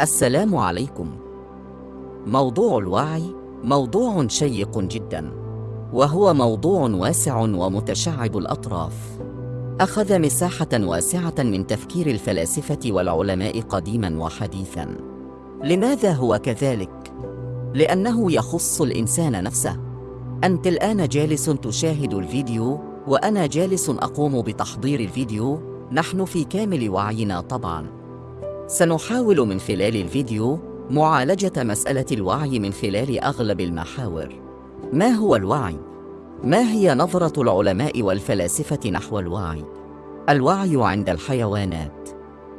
السلام عليكم. موضوع الوعي موضوع شيق جدا وهو موضوع واسع ومتشعب الأطراف. أخذ مساحة واسعة من تفكير الفلاسفة والعلماء قديما وحديثا. لماذا هو كذلك؟ لأنه يخص الإنسان نفسه. أنت الآن جالس تشاهد الفيديو وأنا جالس أقوم بتحضير الفيديو. نحن في كامل وعينا طبعا. سنحاول من خلال الفيديو معالجة مسألة الوعي من خلال أغلب المحاور. ما هو الوعي؟ ما هي نظرة العلماء والفلاسفة نحو الوعي؟ الوعي عند الحيوانات.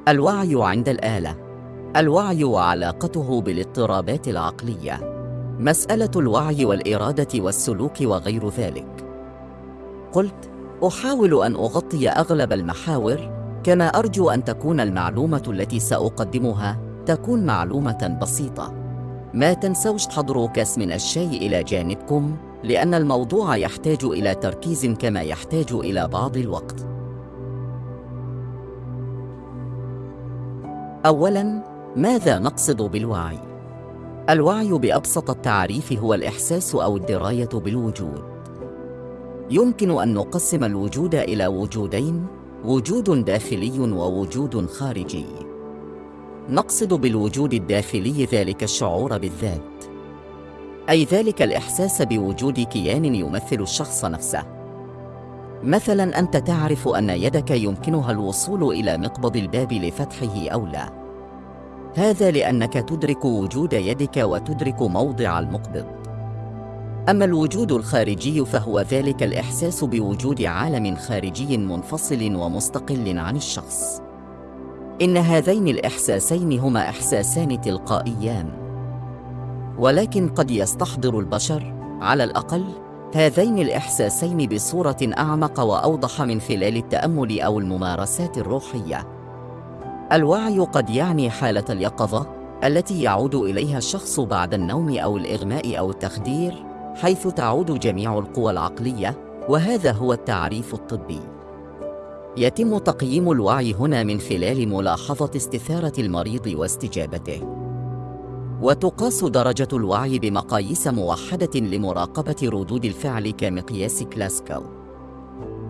الوعي عند الآلة. الوعي وعلاقته بالاضطرابات العقلية. مسألة الوعي والإرادة والسلوك وغير ذلك. قلت أحاول أن أغطي أغلب المحاور كما أرجو أن تكون المعلومة التي سأقدمها تكون معلومة بسيطة. ما تنسوش تحضروا كاس من الشاي إلى جانبكم لأن الموضوع يحتاج إلى تركيز كما يحتاج إلى بعض الوقت. اولا ماذا نقصد بالوعي؟ الوعي بأبسط التعريف هو الإحساس أو الدراية بالوجود. يمكن أن نقسم الوجود إلى وجودين وجود داخلي ووجود خارجي. نقصد بالوجود الداخلي ذلك الشعور بالذات. أي ذلك الإحساس بوجود كيان يمثل الشخص نفسه. مثلا أنت تعرف أن يدك يمكنها الوصول إلى مقبض الباب لفتحه أو لا. هذا لأنك تدرك وجود يدك وتدرك موضع المقبض. أما الوجود الخارجي فهو ذلك الإحساس بوجود عالم خارجي منفصل ومستقل عن الشخص. إن هذين الإحساسين هما إحساسان تلقائيان. ولكن قد يستحضر البشر على الأقل هذين الإحساسين بصورة أعمق وأوضح من خلال التأمل أو الممارسات الروحية. الوعي قد يعني حالة اليقظة التي يعود إليها الشخص بعد النوم أو الإغماء أو التخدير حيث تعود جميع القوى العقلية وهذا هو التعريف الطبي. يتم تقييم الوعي هنا من خلال ملاحظة استثارة المريض واستجابته. وتقاس درجة الوعي بمقاييس موحدة لمراقبة ردود الفعل كمقياس كلاسكال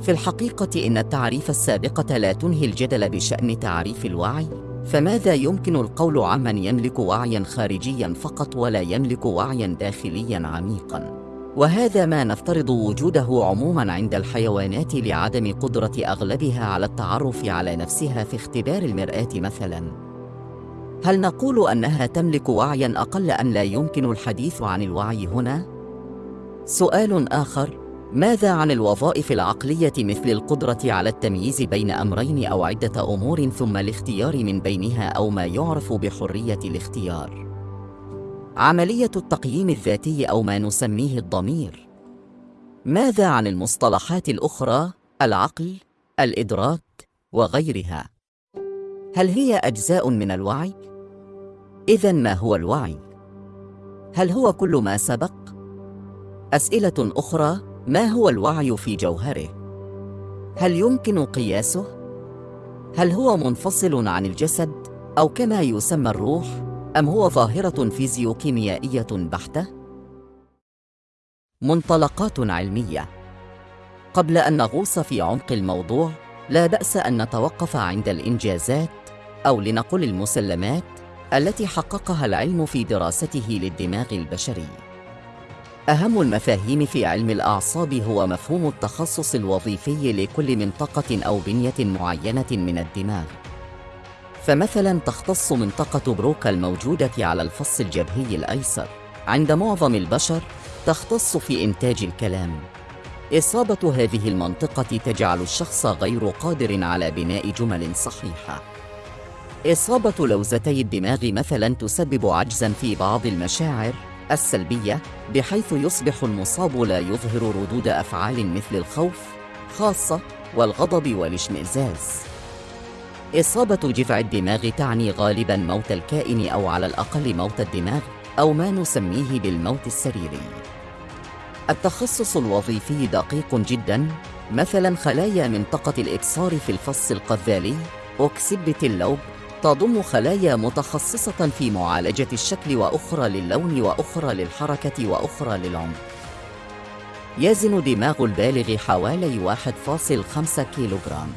في الحقيقة إن التعريف السابقة لا تنهي الجدل بشأن تعريف الوعي. فماذا يمكن القول عمن يملك وعيا خارجيا فقط ولا يملك وعيا داخليا عميقا؟ وهذا ما نفترض وجوده عموما عند الحيوانات لعدم قدرة أغلبها على التعرف على نفسها في اختبار المرآة مثلا. هل نقول أنها تملك وعيا أقل ان لا يمكن الحديث عن الوعي هنا؟ سؤال آخر. ماذا عن الوظائف العقلية مثل القدرة على التمييز بين أمرين أو عدة أمور ثم الاختيار من بينها أو ما يعرف بحرية الاختيار؟ عملية التقييم الذاتي أو ما نسميه الضمير. ماذا عن المصطلحات الأخرى العقل الإدراك وغيرها؟ هل هي أجزاء من الوعي؟ اذا ما هو الوعي؟ هل هو كل ما سبق؟ أسئلة أخرى ما هو الوعي في جوهره؟ هل يمكن قياسه؟ هل هو منفصل عن الجسد أو كما يسمى الروح؟ أم هو ظاهرة فيزيوكيميائية بحتة؟ منطلقات علمية. قبل أن نغوص في عمق الموضوع لا بأس أن نتوقف عند الإنجازات أو لنقل المسلمات التي حققها العلم في دراسته للدماغ البشري. أهم المفاهيم في علم الأعصاب هو مفهوم التخصص الوظيفي لكل منطقة أو بنية معينة من الدماغ. فمثلا تختص منطقة بروكا الموجودة على الفص الجبهي الأيسر. عند معظم البشر تختص في إنتاج الكلام. إصابة هذه المنطقة تجعل الشخص غير قادر على بناء جمل صحيحة. إصابة لوزتي الدماغ مثلا تسبب عجزا في بعض المشاعر السلبية بحيث يصبح المصاب لا يظهر ردود أفعال مثل الخوف خاصة والغضب والاشمئزاز. إصابة جذع الدماغ تعني غالباً موت الكائن أو على الأقل موت الدماغ أو ما نسميه بالموت السريري التخصص الوظيفي دقيق جداً مثلاً خلايا منطقة الإبصار في الفص القذالي أوكسبة اللوب تضم خلايا متخصصة في معالجة الشكل وأخرى للون وأخرى للحركة وأخرى للعمق. يزن دماغ البالغ حوالي 1.5 كيلوغرام.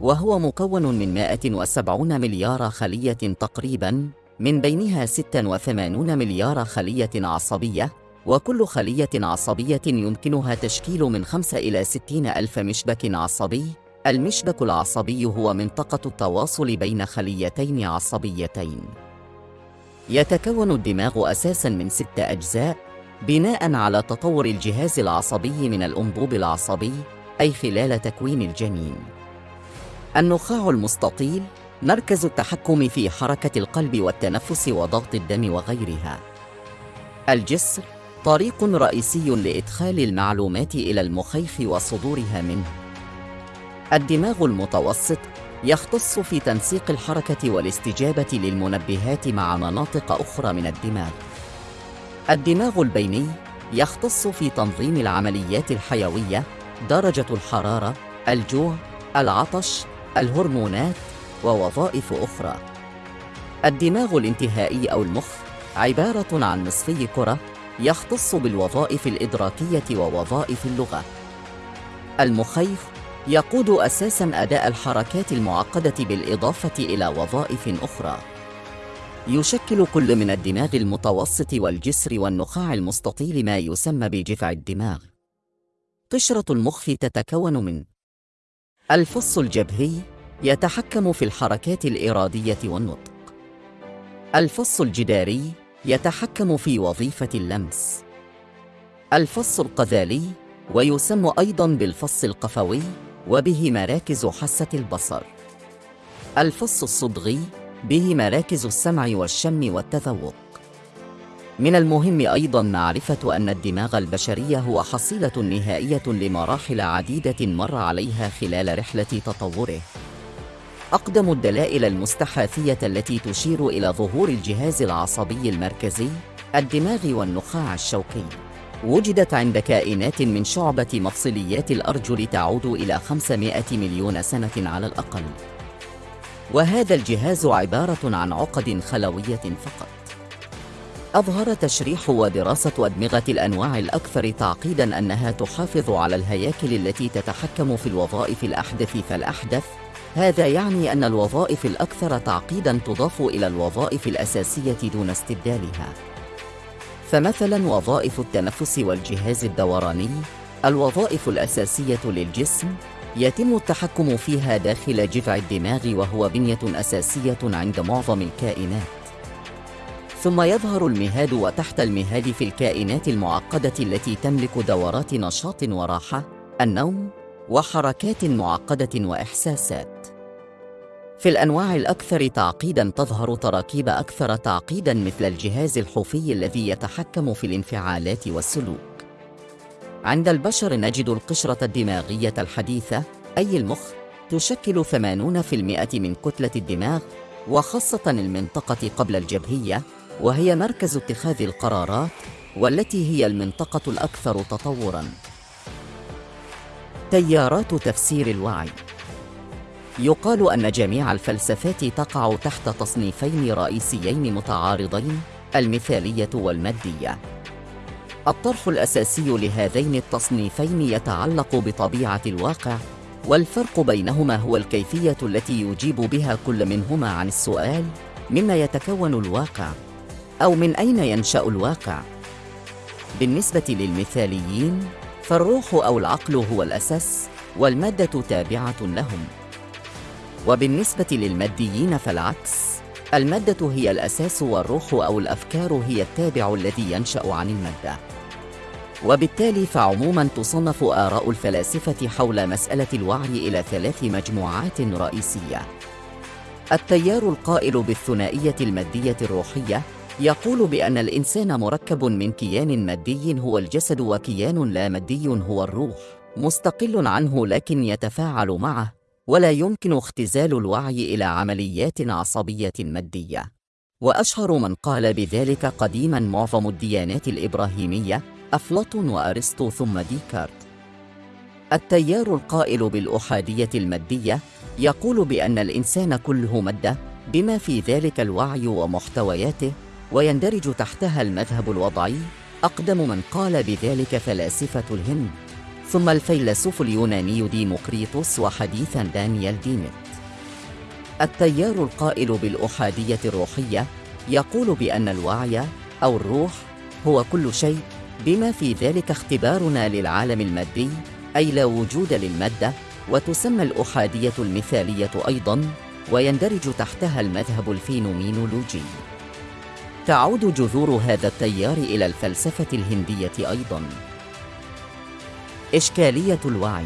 وهو مكون من 170 مليار خلية تقريباً، من بينها 86 مليار خلية عصبية، وكل خلية عصبية يمكنها تشكيل من 5 إلى 60 ألف مشبك عصبي المشبك العصبي هو منطقة التواصل بين خليتين عصبيتين. يتكون الدماغ أساساً من ست أجزاء بناء على تطور الجهاز العصبي من الأنبوب العصبي أي خلال تكوين الجنين. النخاع المستطيل مركز التحكم في حركة القلب والتنفس وضغط الدم وغيرها. الجسر طريق رئيسي لإدخال المعلومات إلى المخيخ وصدورها منه. الدماغ المتوسط يختص في تنسيق الحركة والاستجابة للمنبهات مع مناطق أخرى من الدماغ. الدماغ البيني يختص في تنظيم العمليات الحيوية، درجة الحرارة، الجوع، العطش، الهرمونات ووظائف أخرى. الدماغ الانتهائي أو المخ عبارة عن نصفي كرة يختص بالوظائف الإدراكية ووظائف اللغة. المخيخ يقود أساساً أداء الحركات المعقدة بالإضافة إلى وظائف أخرى. يشكل كل من الدماغ المتوسط والجسر والنخاع المستطيل ما يسمى بجذع الدماغ. قشرة المخ تتكون من الفص الجبهي يتحكم في الحركات الإرادية والنطق. الفص الجداري يتحكم في وظيفة اللمس. الفص القذالي ويسمى أيضاً بالفص القفوي وبه مراكز حاسة البصر. الفص الصدغي به مراكز السمع والشم والتذوق. من المهم أيضاً معرفة أن الدماغ البشري هو حصيلة نهائية لمراحل عديدة مر عليها خلال رحلة تطوره. أقدم الدلائل المستحاثية التي تشير إلى ظهور الجهاز العصبي المركزي الدماغ والنخاع الشوكي وجدت عند كائنات من شعبة مفصليات الأرجل تعود إلى 500 مليون سنة على الأقل وهذا الجهاز عبارة عن عقد خلوية فقط أظهر تشريح ودراسة أدمغة الأنواع الأكثر تعقيداً أنها تحافظ على الهياكل التي تتحكم في الوظائف الأحدث فالأحدث هذا يعني أن الوظائف الأكثر تعقيداً تضاف إلى الوظائف الأساسية دون استبدالها. فمثلاً وظائف التنفس والجهاز الدوراني، الوظائف الأساسية للجسم، يتم التحكم فيها داخل جذع الدماغ وهو بنية أساسية عند معظم الكائنات. ثم يظهر المهاد وتحت المهاد في الكائنات المعقدة التي تملك دورات نشاط وراحة، النوم، وحركات معقدة وإحساسات. في الأنواع الأكثر تعقيداً تظهر تراكيب أكثر تعقيداً مثل الجهاز الحوفي الذي يتحكم في الانفعالات والسلوك. عند البشر نجد القشرة الدماغية الحديثة أي المخ تشكل 80% من كتلة الدماغ وخاصة المنطقة قبل الجبهية وهي مركز اتخاذ القرارات والتي هي المنطقة الأكثر تطوراً. تيارات تفسير الوعي يقال أن جميع الفلسفات تقع تحت تصنيفين رئيسيين متعارضين المثالية والمادية. الطرف الأساسي لهذين التصنيفين يتعلق بطبيعة الواقع والفرق بينهما هو الكيفية التي يجيب بها كل منهما عن السؤال مما يتكون الواقع أو من أين ينشأ الواقع. بالنسبة للمثاليين فالروح أو العقل هو الأساس والمادة تابعة لهم. وبالنسبة للماديين فالعكس. المادة هي الأساس والروح أو الأفكار هي التابع الذي ينشأ عن المادة. وبالتالي فعموما تصنف آراء الفلاسفة حول مسألة الوعي إلى ثلاث مجموعات رئيسية. التيار القائل بالثنائية المادية الروحية يقول بأن الإنسان مركب من كيان مادي هو الجسد وكيان لا مادي هو الروح مستقل عنه لكن يتفاعل معه. ولا يمكن اختزال الوعي إلى عمليات عصبية مادية. وأشهر من قال بذلك قديما معظم الديانات الإبراهيمية أفلاطون وأرسطو ثم ديكارت. التيار القائل بالأحادية المادية يقول بأن الإنسان كله مادة بما في ذلك الوعي ومحتوياته ويندرج تحتها المذهب الوضعي أقدم من قال بذلك فلاسفة الهند. ثم الفيلسوف اليوناني ديموكريطوس وحديثا دانيال دينيت. التيار القائل بالأحادية الروحية يقول بأن الوعي أو الروح هو كل شيء بما في ذلك اختبارنا للعالم المادي أي لا وجود للمادة وتسمى الأحادية المثالية أيضاً ويندرج تحتها المذهب الفينومينولوجي. تعود جذور هذا التيار إلى الفلسفة الهندية أيضاً. إشكالية الوعي.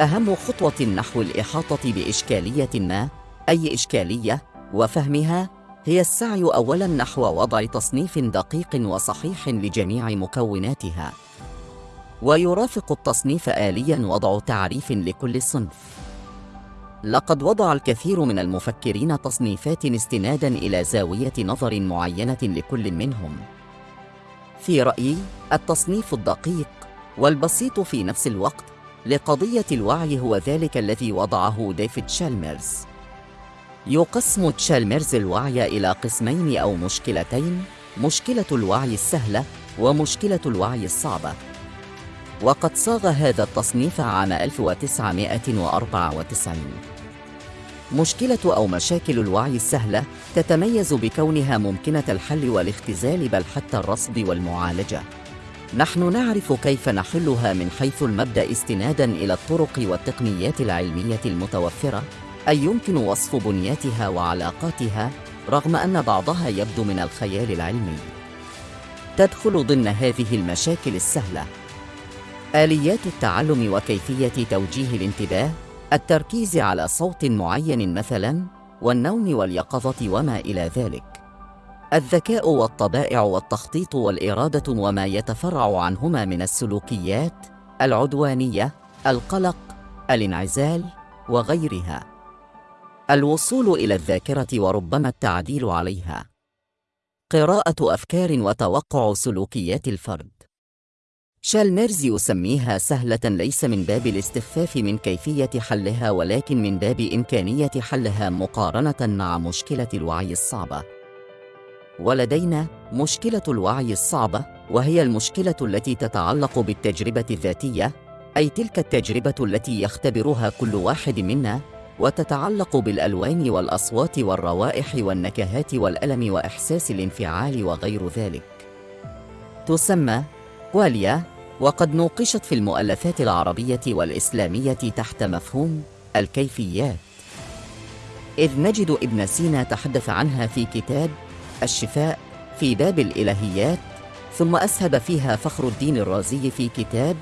أهم خطوة نحو الإحاطة بإشكالية ما أي إشكالية وفهمها هي السعي أولاً نحو وضع تصنيف دقيق وصحيح لجميع مكوناتها. ويرافق التصنيف آلياً وضع تعريف لكل صنف. لقد وضع الكثير من المفكرين تصنيفات استناداً إلى زاوية نظر معينة لكل منهم. في رأيي التصنيف الدقيق والبسيط في نفس الوقت لقضية الوعي هو ذلك الذي وضعه ديفيد شالميرز يقسم تشالميرز الوعي إلى قسمين أو مشكلتين مشكلة الوعي السهلة ومشكلة الوعي الصعبة. وقد صاغ هذا التصنيف عام 1994 مشكلة أو مشاكل الوعي السهلة تتميز بكونها ممكنة الحل والاختزال بل حتى الرصد والمعالجة. نحن نعرف كيف نحلها من حيث المبدأ استناداً إلى الطرق والتقنيات العلمية المتوفرة؟ أي يمكن وصف بنياتها وعلاقاتها رغم أن بعضها يبدو من الخيال العلمي؟ تدخل ضمن هذه المشاكل السهلة آليات التعلم وكيفية توجيه الانتباه التركيز على صوت معين مثلا والنوم واليقظة وما إلى ذلك. الذكاء والطبائع والتخطيط والإرادة وما يتفرع عنهما من السلوكيات العدوانية القلق الانعزال وغيرها. الوصول إلى الذاكرة وربما التعديل عليها. قراءة أفكار وتوقع سلوكيات الفرد. شالميرز يسميها سهلة ليس من باب الاستخفاف من كيفية حلها ولكن من باب إمكانية حلها مقارنة مع مشكلة الوعي الصعبة. ولدينا مشكلة الوعي الصعبة وهي المشكلة التي تتعلق بالتجربة الذاتية، أي تلك التجربة التي يختبرها كل واحد منا وتتعلق بالألوان والأصوات والروائح والنكهات والألم وإحساس الانفعال وغير ذلك. تسمى واليا وقد نوقشت في المؤلفات العربية والإسلامية تحت مفهوم الكيفيات إذ نجد ابن سينا تحدث عنها في كتاب الشفاء في باب الإلهيات ثم أسهب فيها فخر الدين الرازي في كتاب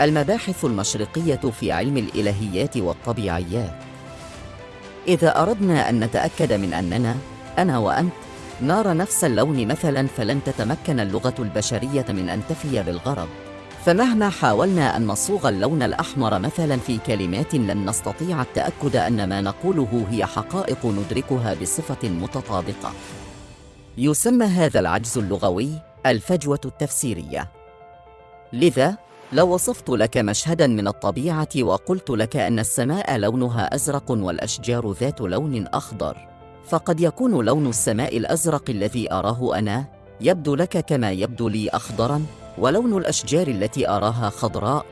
المباحث المشرقية في علم الإلهيات والطبيعيات. إذا أردنا أن نتأكد من أننا أنا وأنت نار نفس اللون مثلا فلن تتمكن اللغة البشرية من أن تفي بالغرض. فمهما حاولنا أن نصوغ اللون الأحمر مثلا في كلمات لن نستطيع التأكد أن ما نقوله هي حقائق ندركها بصفة متطابقة. يسمى هذا العجز اللغوي الفجوة التفسيرية. لذا لو وصفت لك مشهدا من الطبيعة وقلت لك أن السماء لونها أزرق والأشجار ذات لون أخضر فقد يكون لون السماء الأزرق الذي أراه أنا يبدو لك كما يبدو لي اخضرا ولون الأشجار التي أراها خضراء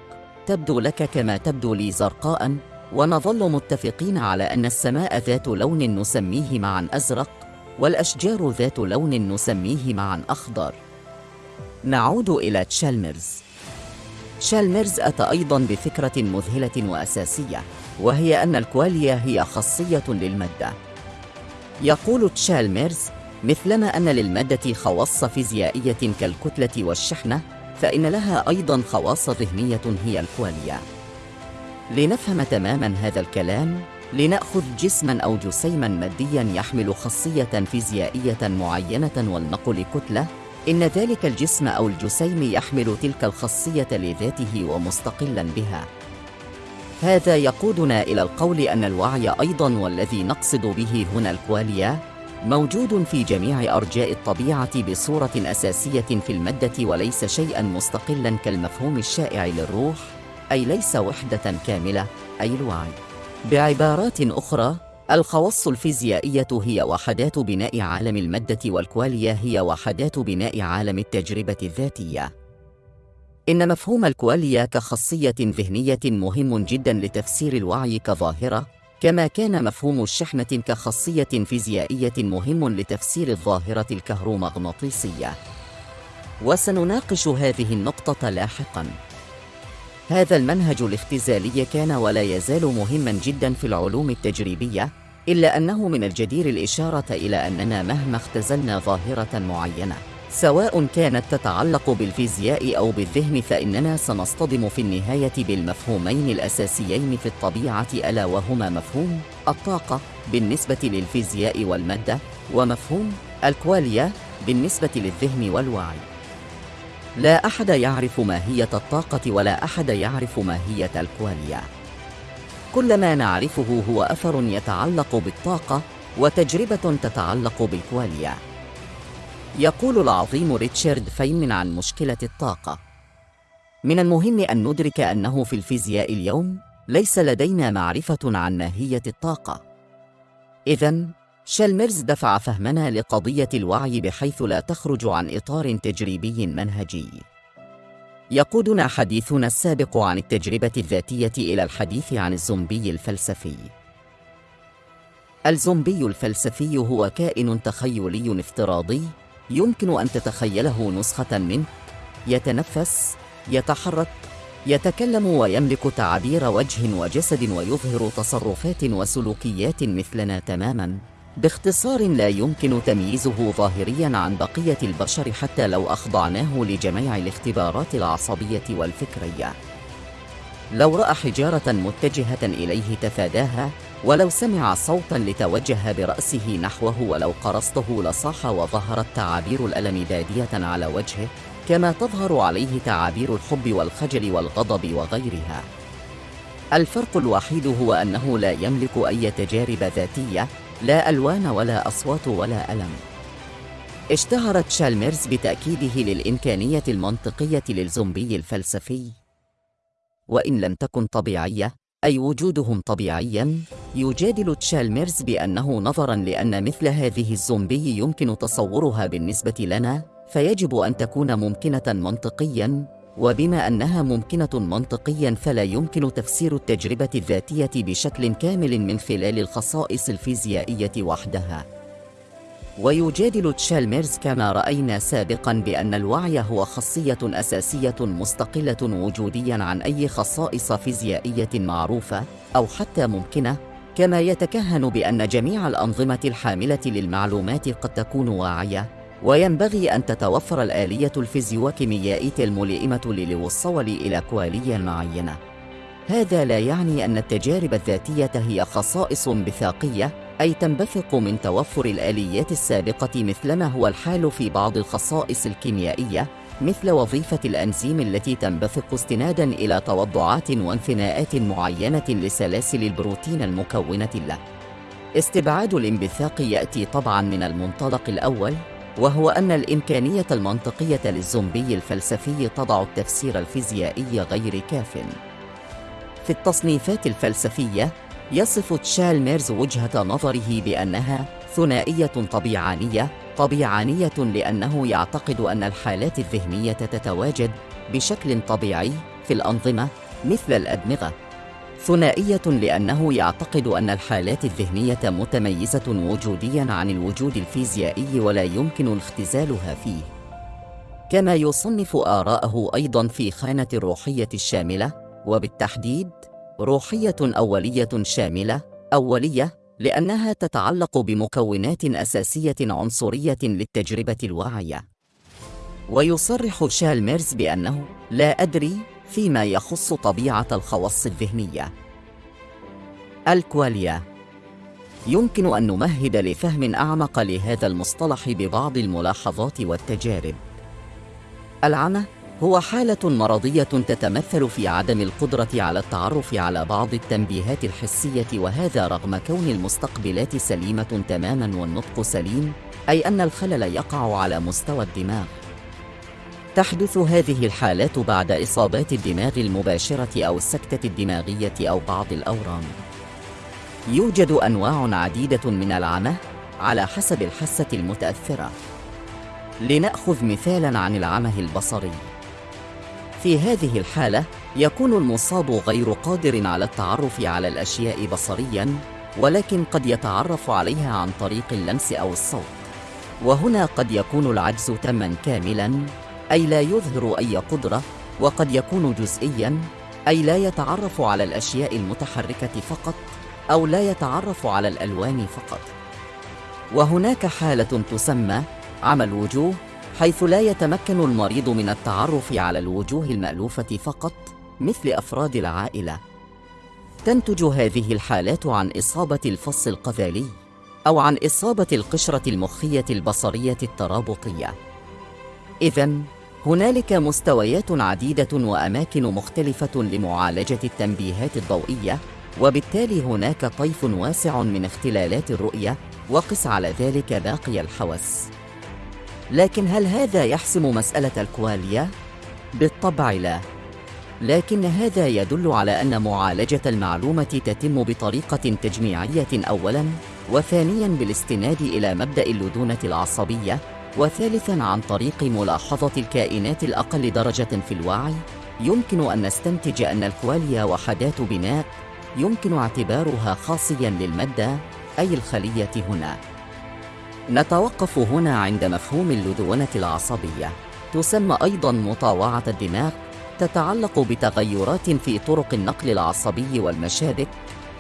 تبدو لك كما تبدو لي زرقاء ونظل متفقين على أن السماء ذات لون نسميه معا أزرق والأشجار ذات لون نسميه معا أخضر. نعود إلى تشالمرز. شالمرز أتى أيضا بفكرة مذهلة وأساسية وهي أن الكواليا هي خاصية للمادة. يقول تشالميرز مثلما أن للمادة خواص فيزيائية كالكتلة والشحنة فإن لها أيضا خواص ذهنية هي الكواليا لنفهم تماما هذا الكلام لنأخذ جسما أو جسيما ماديا يحمل خاصية فيزيائية معينة ولنقل كتلة إن ذلك الجسم أو الجسيم يحمل تلك الخاصية لذاته ومستقلا بها. هذا يقودنا إلى القول أن الوعي أيضاً والذي نقصد به هنا الكواليا موجود في جميع أرجاء الطبيعة بصورة أساسية في المادة وليس شيئاً مستقلاً كالمفهوم الشائع للروح أي ليس وحدة كاملة أي الوعي. بعبارات أخرى الخواص الفيزيائية هي وحدات بناء عالم المادة والكواليا هي وحدات بناء عالم التجربة الذاتية. إن مفهوم الكواليا كخاصية ذهنية مهم جدا لتفسير الوعي كظاهرة كما كان مفهوم الشحنة كخاصية فيزيائية مهم لتفسير الظاهرة الكهرومغناطيسية. وسنناقش هذه النقطة لاحقاً. هذا المنهج الاختزالي كان ولا يزال مهما جدا في العلوم التجريبية إلا أنه من الجدير الإشارة إلى أننا مهما اختزلنا ظاهرة معينة سواء كانت تتعلق بالفيزياء أو بالذهن فإننا سنصطدم في النهاية بالمفهومين الأساسيين في الطبيعة ألا وهما مفهوم الطاقة بالنسبة للفيزياء والمادة ومفهوم الكواليا بالنسبة للذهن والوعي. لا أحد يعرف ماهية الطاقة ولا أحد يعرف ماهية الكواليا. كل ما نعرفه هو أثر يتعلق بالطاقة وتجربة تتعلق بالكواليا. يقول العظيم ريتشارد فينمان عن مشكلة الطاقة. من المهم أن ندرك أنه في الفيزياء اليوم ليس لدينا معرفة عن ماهية الطاقة. إذا شالميرز دفع فهمنا لقضية الوعي بحيث لا تخرج عن إطار تجريبي منهجي. يقودنا حديثنا السابق عن التجربة الذاتية إلى الحديث عن الزومبي الفلسفي. الزومبي الفلسفي هو كائن تخيلي افتراضي يمكن أن تتخيله نسخة منه. يتنفس يتحرك يتكلم ويملك تعابير وجه وجسد ويظهر تصرفات وسلوكيات مثلنا تماما. باختصار لا يمكن تمييزه ظاهريا عن بقية البشر حتى لو أخضعناه لجميع الاختبارات العصبية والفكرية. لو رأى حجارة متجهة إليه تفاداها ولو سمع صوتا لتوجه برأسه نحوه ولو قرصته لصاح وظهرت تعابير الألم بادية على وجهه كما تظهر عليه تعابير الحب والخجل والغضب وغيرها. الفرق الوحيد هو أنه لا يملك أي تجارب ذاتية لا ألوان ولا أصوات ولا ألم. اشتهرت شالميرز بتأكيده للإمكانية المنطقية للزومبي الفلسفي. وإن لم تكن طبيعية أي وجودهم طبيعياً يجادل تشالميرز بأنه نظراً لأن مثل هذه الزومبي يمكن تصورها بالنسبة لنا فيجب أن تكون ممكنة منطقياً وبما أنها ممكنة منطقياً فلا يمكن تفسير التجربة الذاتية بشكل كامل من خلال الخصائص الفيزيائية وحدها. ويجادل تشالميرز كما رأينا سابقاً بأن الوعي هو خاصية أساسية مستقلة وجودياً عن أي خصائص فيزيائية معروفة أو حتى ممكنة كما يتكهن بأن جميع الأنظمة الحاملة للمعلومات قد تكون واعية. وينبغي أن تتوفر الآلية الفيزيوكيميائية الملائمة للوصول إلى كوالية معينة هذا لا يعني أن التجارب الذاتية هي خصائص بثاقية أي تنبثق من توفر الآليات السابقة مثلما هو الحال في بعض الخصائص الكيميائية مثل وظيفة الأنزيم التي تنبثق استناداً إلى توضعات وانثناءات معينة لسلاسل البروتين المكونة له. استبعاد الانبثاق يأتي طبعاً من المنطلق الأول وهو أن الإمكانية المنطقية للزومبي الفلسفي تضع التفسير الفيزيائي غير كافٍ. في التصنيفات الفلسفية يصف تشالميرز وجهة نظره بأنها ثنائية طبيعانية طبيعانية لأنه يعتقد أن الحالات الذهنية تتواجد بشكل طبيعي في الأنظمة مثل الأدمغة ثنائية لأنه يعتقد أن الحالات الذهنية متميزة وجودياً عن الوجود الفيزيائي ولا يمكن اختزالها فيه. كما يصنف آراءه أيضاً في خانة الروحية الشاملة وبالتحديد روحية أولية شاملة أولية لأنها تتعلق بمكونات أساسية عنصرية للتجربة الواعية. ويصرح شالميرز بأنه لا أدري فيما يخص طبيعة الخواص الذهنية. الكواليا. يمكن أن نمهد لفهم أعمق لهذا المصطلح ببعض الملاحظات والتجارب. العمى هو حالة مرضية تتمثل في عدم القدرة على التعرف على بعض التنبيهات الحسية وهذا رغم كون المستقبلات سليمة تماماً والنطق سليم أي أن الخلل يقع على مستوى الدماغ. تحدث هذه الحالات بعد إصابات الدماغ المباشرة أو السكتة الدماغية أو بعض الأورام. يوجد أنواع عديدة من العمى على حسب الحاسة المتأثرة. لنأخذ مثالاً عن العمى البصري. في هذه الحالة يكون المصاب غير قادر على التعرف على الأشياء بصرياً ولكن قد يتعرف عليها عن طريق اللمس أو الصوت. وهنا قد يكون العجز تماً كاملاً. أي لا يظهر أي قدرة وقد يكون جزئياً أي لا يتعرف على الأشياء المتحركة فقط أو لا يتعرف على الألوان فقط. وهناك حالة تسمى عمى الوجوه حيث لا يتمكن المريض من التعرف على الوجوه المألوفة فقط مثل أفراد العائلة. تنتج هذه الحالات عن إصابة الفص القذالي أو عن إصابة القشرة المخية البصرية الترابطية إذا هنالك مستويات عديدة وأماكن مختلفة لمعالجة التنبيهات الضوئية وبالتالي هناك طيف واسع من اختلالات الرؤية وقس على ذلك باقي الحواس لكن هل هذا يحسم مسألة الكواليا؟ بالطبع لا لكن هذا يدل على أن معالجة المعلومة تتم بطريقة تجميعية أولاً وثانياً بالاستناد إلى مبدأ اللدونة العصبية وثالثاً عن طريق ملاحظة الكائنات الأقل درجة في الوعي يمكن أن نستنتج أن الكواليا وحدات بناء يمكن اعتبارها خاصياً للمادة أي الخلية هنا. نتوقف هنا عند مفهوم اللدونة العصبية. تسمى أيضاً مطاوعة الدماغ تتعلق بتغيرات في طرق النقل العصبي والمشابك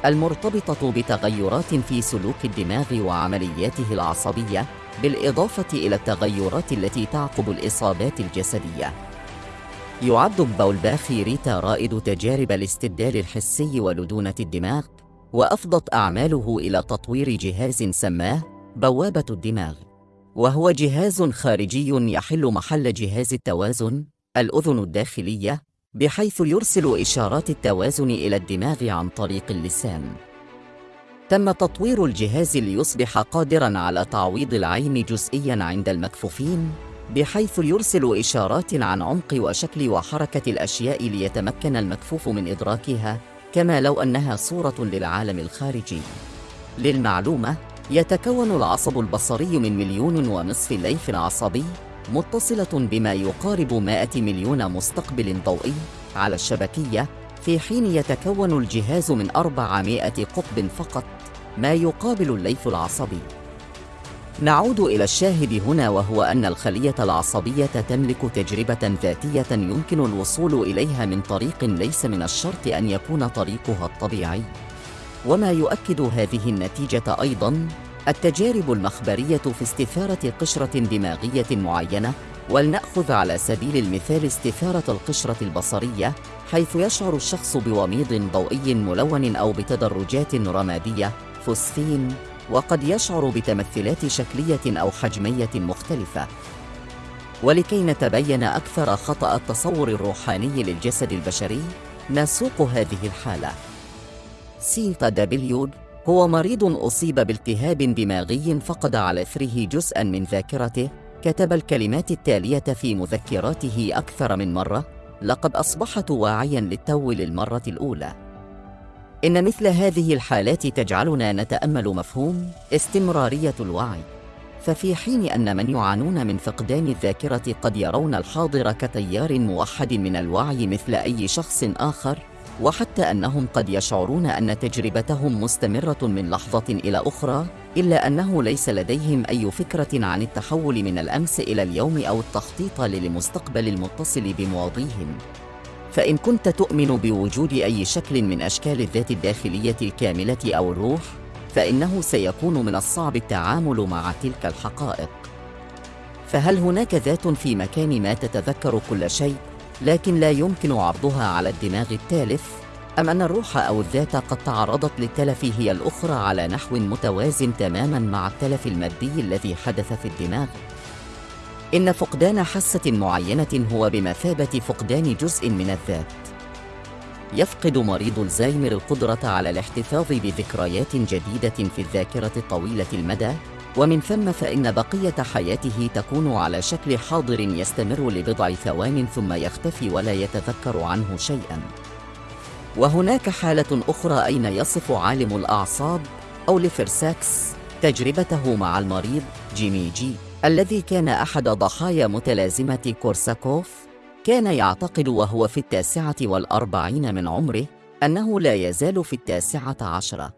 المرتبطة بتغيرات في سلوك الدماغ وعملياته العصبية. بالإضافة إلى التغيرات التي تعقب الإصابات الجسدية. يعد باولباخي ريتا رائد تجارب الاستبدال الحسي ولدونة الدماغ وأفضت أعماله إلى تطوير جهاز سماه بوابة الدماغ وهو جهاز خارجي يحل محل جهاز التوازن الأذن الداخلية بحيث يرسل إشارات التوازن إلى الدماغ عن طريق اللسان. تم تطوير الجهاز ليصبح قادراً على تعويض العين جزئياً عند المكفوفين بحيث يرسل إشارات عن عمق وشكل وحركة الأشياء ليتمكن المكفوف من إدراكها كما لو أنها صورة للعالم الخارجي. للمعلومة، يتكون العصب البصري من مليون ونصف ليف عصبي متصلة بما يقارب 100 مليون مستقبل ضوئي على الشبكية في حين يتكون الجهاز من 400 قطب فقط ما يقابل الليث العصبي. نعود إلى الشاهد هنا وهو أن الخلية العصبية تملك تجربة ذاتية يمكن الوصول إليها من طريق ليس من الشرط أن يكون طريقها الطبيعي. وما يؤكد هذه النتيجة أيضاً التجارب المخبرية في استثارة قشرة دماغية معينة ولنأخذ على سبيل المثال استثارة القشرة البصرية حيث يشعر الشخص بوميض ضوئي ملون أو بتدرجات رمادية فوسفين وقد يشعر بتمثلات شكلية أو حجمية مختلفة. ولكي نتبين أكثر خطأ التصور الروحاني للجسد البشري نسوق هذه الحالة. سي دبليو هو مريض أصيب بالتهاب دماغي فقد على إثره جزءاً من ذاكرته كتب الكلمات التالية في مذكراته أكثر من مرة لقد أصبحت واعياً للتو للمرة الأولى. إن مثل هذه الحالات تجعلنا نتأمل مفهوم استمرارية الوعي. ففي حين أن من يعانون من فقدان الذاكرة قد يرون الحاضر كتيار موحد من الوعي مثل أي شخص آخر وحتى أنهم قد يشعرون أن تجربتهم مستمرة من لحظة إلى أخرى إلا أنه ليس لديهم أي فكرة عن التحول من الأمس إلى اليوم أو التخطيط للمستقبل المتصل بماضيهم فإن كنت تؤمن بوجود أي شكل من أشكال الذات الداخلية الكاملة أو الروح فإنه سيكون من الصعب التعامل مع تلك الحقائق فهل هناك ذات في مكان ما تتذكر كل شيء لكن لا يمكن عرضها على الدماغ التالف أم أن الروح أو الذات قد تعرضت للتلف هي الأخرى على نحو متوازن تماماً مع التلف المادي الذي حدث في الدماغ؟ إن فقدان حاسة معينة هو بمثابة فقدان جزء من الذات. يفقد مريض الزايمر القدرة على الاحتفاظ بذكريات جديدة في الذاكرة طويلة المدى ومن ثم فإن بقية حياته تكون على شكل حاضر يستمر لبضع ثوان ثم يختفي ولا يتذكر عنه شيئا وهناك حالة أخرى أين يصف عالم الأعصاب أوليفر ساكس تجربته مع المريض جيمي جي الذي كان أحد ضحايا متلازمة كورساكوف كان يعتقد وهو في التاسعة والأربعين من عمره أنه لا يزال في التاسعة عشرة.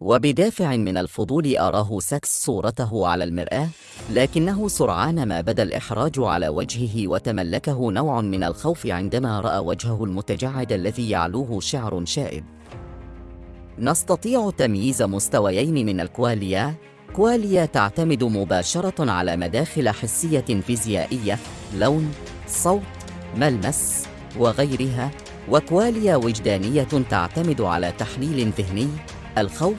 وبدافع من الفضول أراه ساكس صورته على المرآة لكنه سرعان ما بدا الإحراج على وجهه وتملكه نوع من الخوف عندما رأى وجهه المتجعد الذي يعلوه شعر شائب. نستطيع تمييز مستويين من الكواليا؟ كواليا تعتمد مباشرة على مداخل حسية فيزيائية لون، صوت، ملمس وغيرها وكواليا وجدانية تعتمد على تحليل ذهني الخوف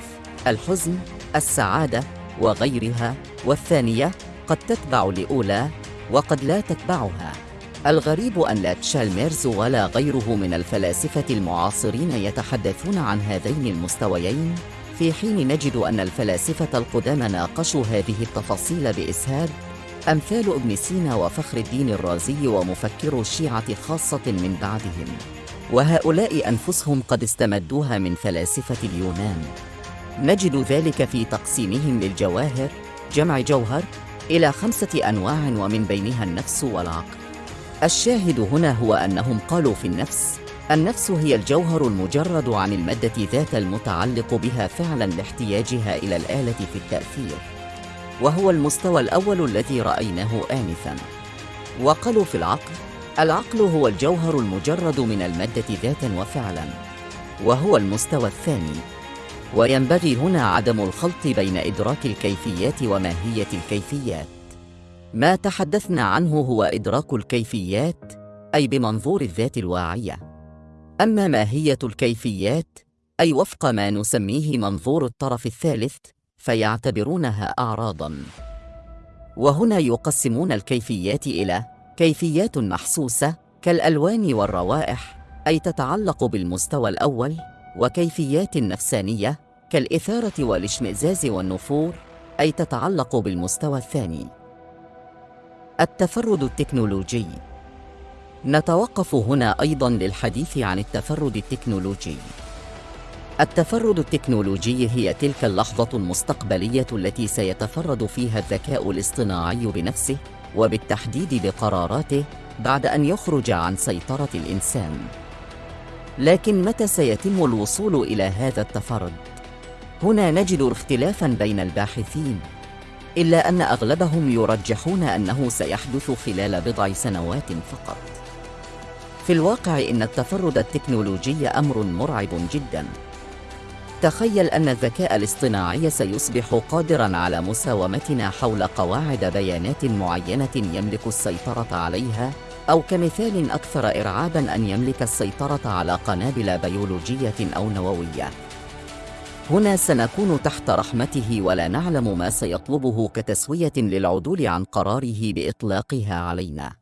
الحزن السعادة وغيرها والثانية قد تتبع الاولى وقد لا تتبعها. الغريب أن لا تشالميرز ولا غيره من الفلاسفة المعاصرين يتحدثون عن هذين المستويين. في حين نجد أن الفلاسفة القدامى ناقشوا هذه التفاصيل بإسهاب. أمثال ابن سينا وفخر الدين الرازي ومفكرو الشيعة خاصة من بعدهم. وهؤلاء أنفسهم قد استمدوها من فلاسفة اليونان. نجد ذلك في تقسيمهم للجواهر جمع جوهر إلى خمسة أنواع ومن بينها النفس والعقل. الشاهد هنا هو أنهم قالوا في النفس النفس هي الجوهر المجرد عن المادة ذات المتعلق بها فعلا لاحتياجها إلى الآلة في التأثير وهو المستوى الأول الذي رأيناه انفا. وقالوا في العقل العقل هو الجوهر المجرد من المادة ذاتا وفعلا وهو المستوى الثاني. وينبغي هنا عدم الخلط بين إدراك الكيفيات وماهية الكيفيات. ما تحدثنا عنه هو إدراك الكيفيات أي بمنظور الذات الواعية. أما ماهية الكيفيات أي وفق ما نسميه منظور الطرف الثالث فيعتبرونها أعراضاً. وهنا يقسمون الكيفيات إلى كيفيات محسوسة كالألوان والروائح أي تتعلق بالمستوى الأول وكيفيات نفسانية كالإثارة والاشمئزاز والنفور أي تتعلق بالمستوى الثاني. التفرد التكنولوجي نتوقف هنا أيضاً للحديث عن التفرد التكنولوجي. التفرد التكنولوجي هي تلك اللحظة المستقبلية التي سيتفرد فيها الذكاء الاصطناعي بنفسه وبالتحديد بقراراته بعد أن يخرج عن سيطرة الإنسان. لكن متى سيتم الوصول إلى هذا التفرد؟ هنا نجد اختلافا بين الباحثين إلا أن أغلبهم يرجحون أنه سيحدث خلال بضع سنوات فقط. في الواقع إن التفرد التكنولوجي أمر مرعب جدا تخيل أن الذكاء الاصطناعي سيصبح قادراً على مساومتنا حول قواعد بيانات معينة يملك السيطرة عليها أو كمثال أكثر إرعاباً أن يملك السيطرة على قنابل بيولوجية أو نووية. هنا سنكون تحت رحمته ولا نعلم ما سيطلبه كتسوية للعدول عن قراره بإطلاقها علينا.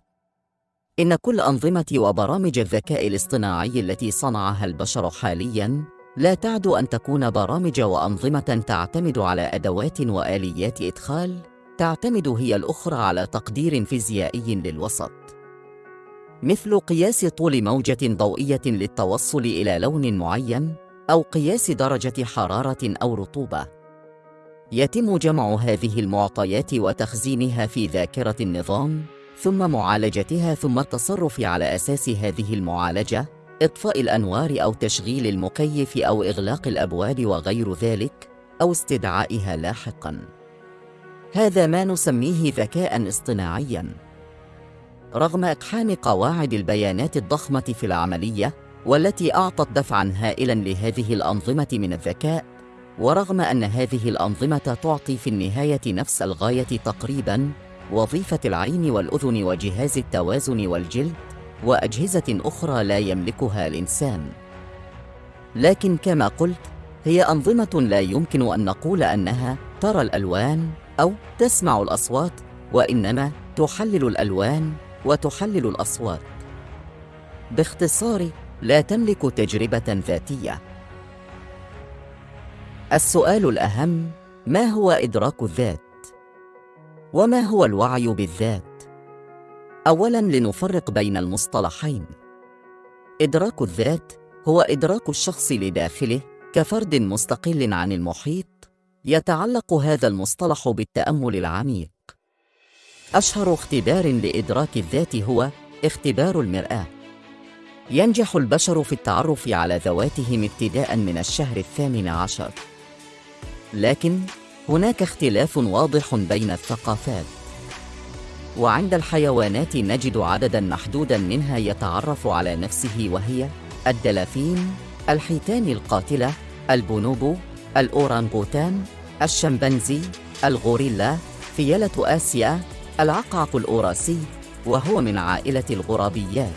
إن كل أنظمة وبرامج الذكاء الاصطناعي التي صنعها البشر حالياً لا تعد أن تكون برامج وأنظمة تعتمد على أدوات وآليات إدخال تعتمد هي الأخرى على تقدير فيزيائي للوسط. مثل قياس طول موجة ضوئية للتوصل إلى لون معين أو قياس درجة حرارة أو رطوبة. يتم جمع هذه المعطيات وتخزينها في ذاكرة النظام ثم معالجتها ثم التصرف على أساس هذه المعالجة إطفاء الأنوار أو تشغيل المكيف أو إغلاق الأبواب وغير ذلك أو استدعائها لاحقاً. هذا ما نسميه ذكاء اصطناعياً. رغم إقحام قواعد البيانات الضخمة في العملية والتي أعطت دفعاً هائلاً لهذه الأنظمة من الذكاء، ورغم أن هذه الأنظمة تعطي في النهاية نفس الغاية تقريباً وظيفة العين والأذن وجهاز التوازن والجلد، وأجهزة أخرى لا يملكها الإنسان. لكن كما قلت هي أنظمة لا يمكن أن نقول أنها ترى الألوان أو تسمع الأصوات وإنما تحلل الألوان وتحلل الأصوات. باختصار لا تملك تجربة ذاتية. السؤال الأهم ما هو إدراك الذات؟ وما هو الوعي بالذات؟ اولا لنفرق بين المصطلحين. إدراك الذات هو إدراك الشخص لداخله كفرد مستقل عن المحيط يتعلق هذا المصطلح بالتأمل العميق. أشهر اختبار لإدراك الذات هو اختبار المرآة. ينجح البشر في التعرف على ذواتهم ابتداء من الشهر الثامن عشر. لكن هناك اختلاف واضح بين الثقافات. وعند الحيوانات نجد عددا محدودا منها يتعرف على نفسه وهي الدلافين الحيتان القاتلة البونوبو الأورانغوتان الشمبانزي الغوريلا فيلة آسيا العقعق الأوراسي وهو من عائلة الغرابيات.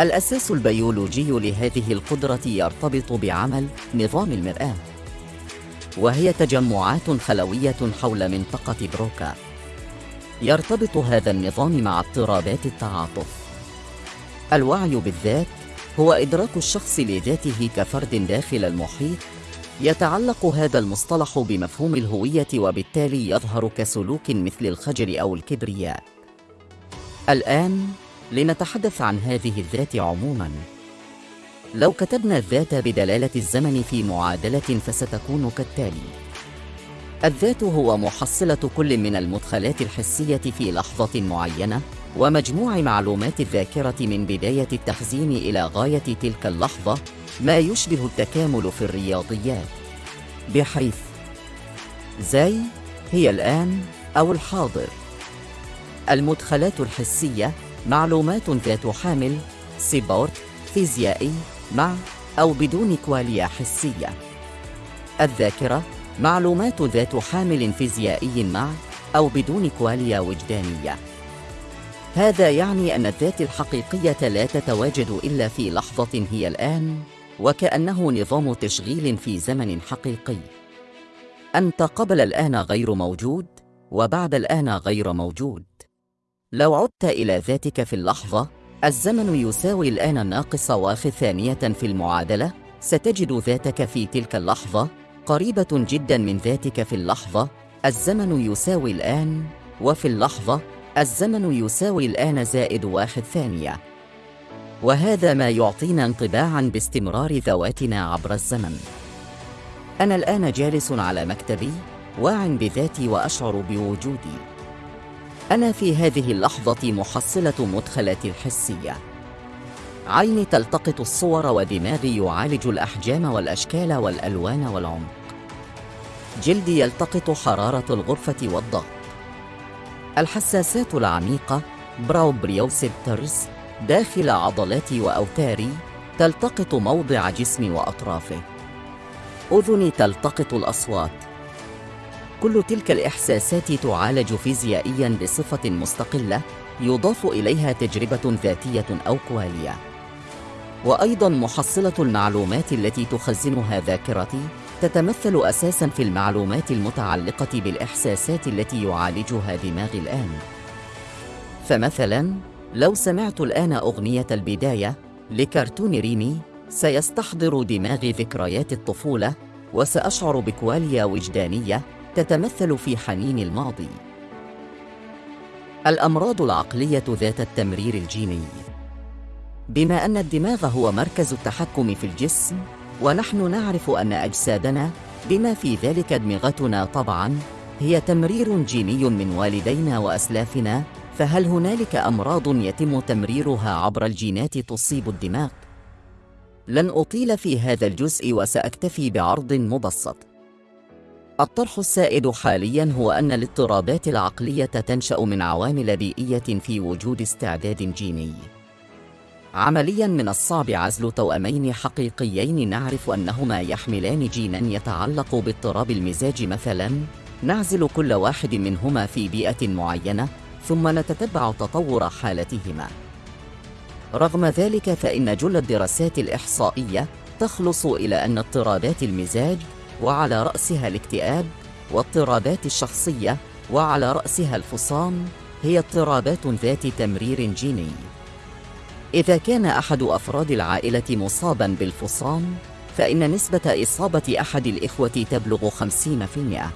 الأساس البيولوجي لهذه القدرة يرتبط بعمل نظام المرآة. وهي تجمعات خلوية حول منطقة بروكا. يرتبط هذا النظام مع اضطرابات التعاطف. الوعي بالذات هو إدراك الشخص لذاته كفرد داخل المحيط يتعلق هذا المصطلح بمفهوم الهوية وبالتالي يظهر كسلوك مثل الخجل أو الكبرياء. الآن لنتحدث عن هذه الذات عموماً. لو كتبنا الذات بدلالة الزمن في معادلة فستكون كالتالي. الذات هو محصلة كل من المدخلات الحسية في لحظة معينة ومجموع معلومات الذاكرة من بداية التخزين إلى غاية تلك اللحظة ما يشبه التكامل في الرياضيات. بحيث زي هي الآن أو الحاضر. المدخلات الحسية معلومات ذات حامل سيبورت فيزيائي مع أو بدون كواليا حسية. الذاكرة معلومات ذات حامل فيزيائي مع أو بدون كواليا وجدانية. هذا يعني أن الذات الحقيقية لا تتواجد إلا في لحظة هي الآن وكأنه نظام تشغيل في زمن حقيقي. أنت قبل الآن غير موجود وبعد الآن غير موجود. لو عدت إلى ذاتك في اللحظة الزمن يساوي الآن الناقص واخذ ثانية في المعادلة. ستجد ذاتك في تلك اللحظة قريبة جدا من ذاتك في اللحظة. الزمن يساوي الآن وفي اللحظة الزمن يساوي الآن زائد واحد ثانية وهذا ما يعطينا انطباعا باستمرار ذواتنا عبر الزمن. أنا الآن جالس على مكتبي واع بذاتي وأشعر بوجودي. أنا في هذه اللحظة محصلة مدخلاتي الحسية. عيني تلتقط الصور ودماغي يعالج الأحجام والأشكال والألوان والعمق. جلدي يلتقط حرارة الغرفة والضغط. الحساسات العميقة براوبريوسيبترز داخل عضلاتي وأوتاري تلتقط موضع جسمي وأطرافه. أذني تلتقط الأصوات. كل تلك الإحساسات تعالج فيزيائياً بصفة مستقلة يضاف إليها تجربة ذاتية أو كوالية وأيضاً محصلة المعلومات التي تخزنها ذاكرتي تتمثل أساساً في المعلومات المتعلقة بالإحساسات التي يعالجها دماغي الآن. فمثلاً لو سمعت الآن أغنية البداية لكرتون ريمي سيستحضر دماغي ذكريات الطفولة وسأشعر بكواليا وجدانية تتمثل في حنين الماضي. الأمراض العقلية ذات التمرير الجيني. بما أن الدماغ هو مركز التحكم في الجسم ونحن نعرف أن أجسادنا بما في ذلك أدمغتنا طبعاً هي تمرير جيني من والدينا وأسلافنا فهل هنالك أمراض يتم تمريرها عبر الجينات تصيب الدماغ؟ لن أطيل في هذا الجزء وسأكتفي بعرض مبسط. الطرح السائد حاليا هو أن الاضطرابات العقلية تنشأ من عوامل بيئية في وجود استعداد جيني. عمليا من الصعب عزل توأمين حقيقيين نعرف أنهما يحملان جينا يتعلق باضطراب المزاج مثلا، نعزل كل واحد منهما في بيئة معينة، ثم نتتبع تطور حالتهما. رغم ذلك فإن جل الدراسات الإحصائية تخلص إلى أن اضطرابات المزاج وعلى رأسها الاكتئاب واضطرابات الشخصية وعلى رأسها الفصام هي اضطرابات ذات تمرير جيني إذا كان أحد أفراد العائلة مصاباً بالفصام فإن نسبة إصابة أحد الإخوة تبلغ 50%.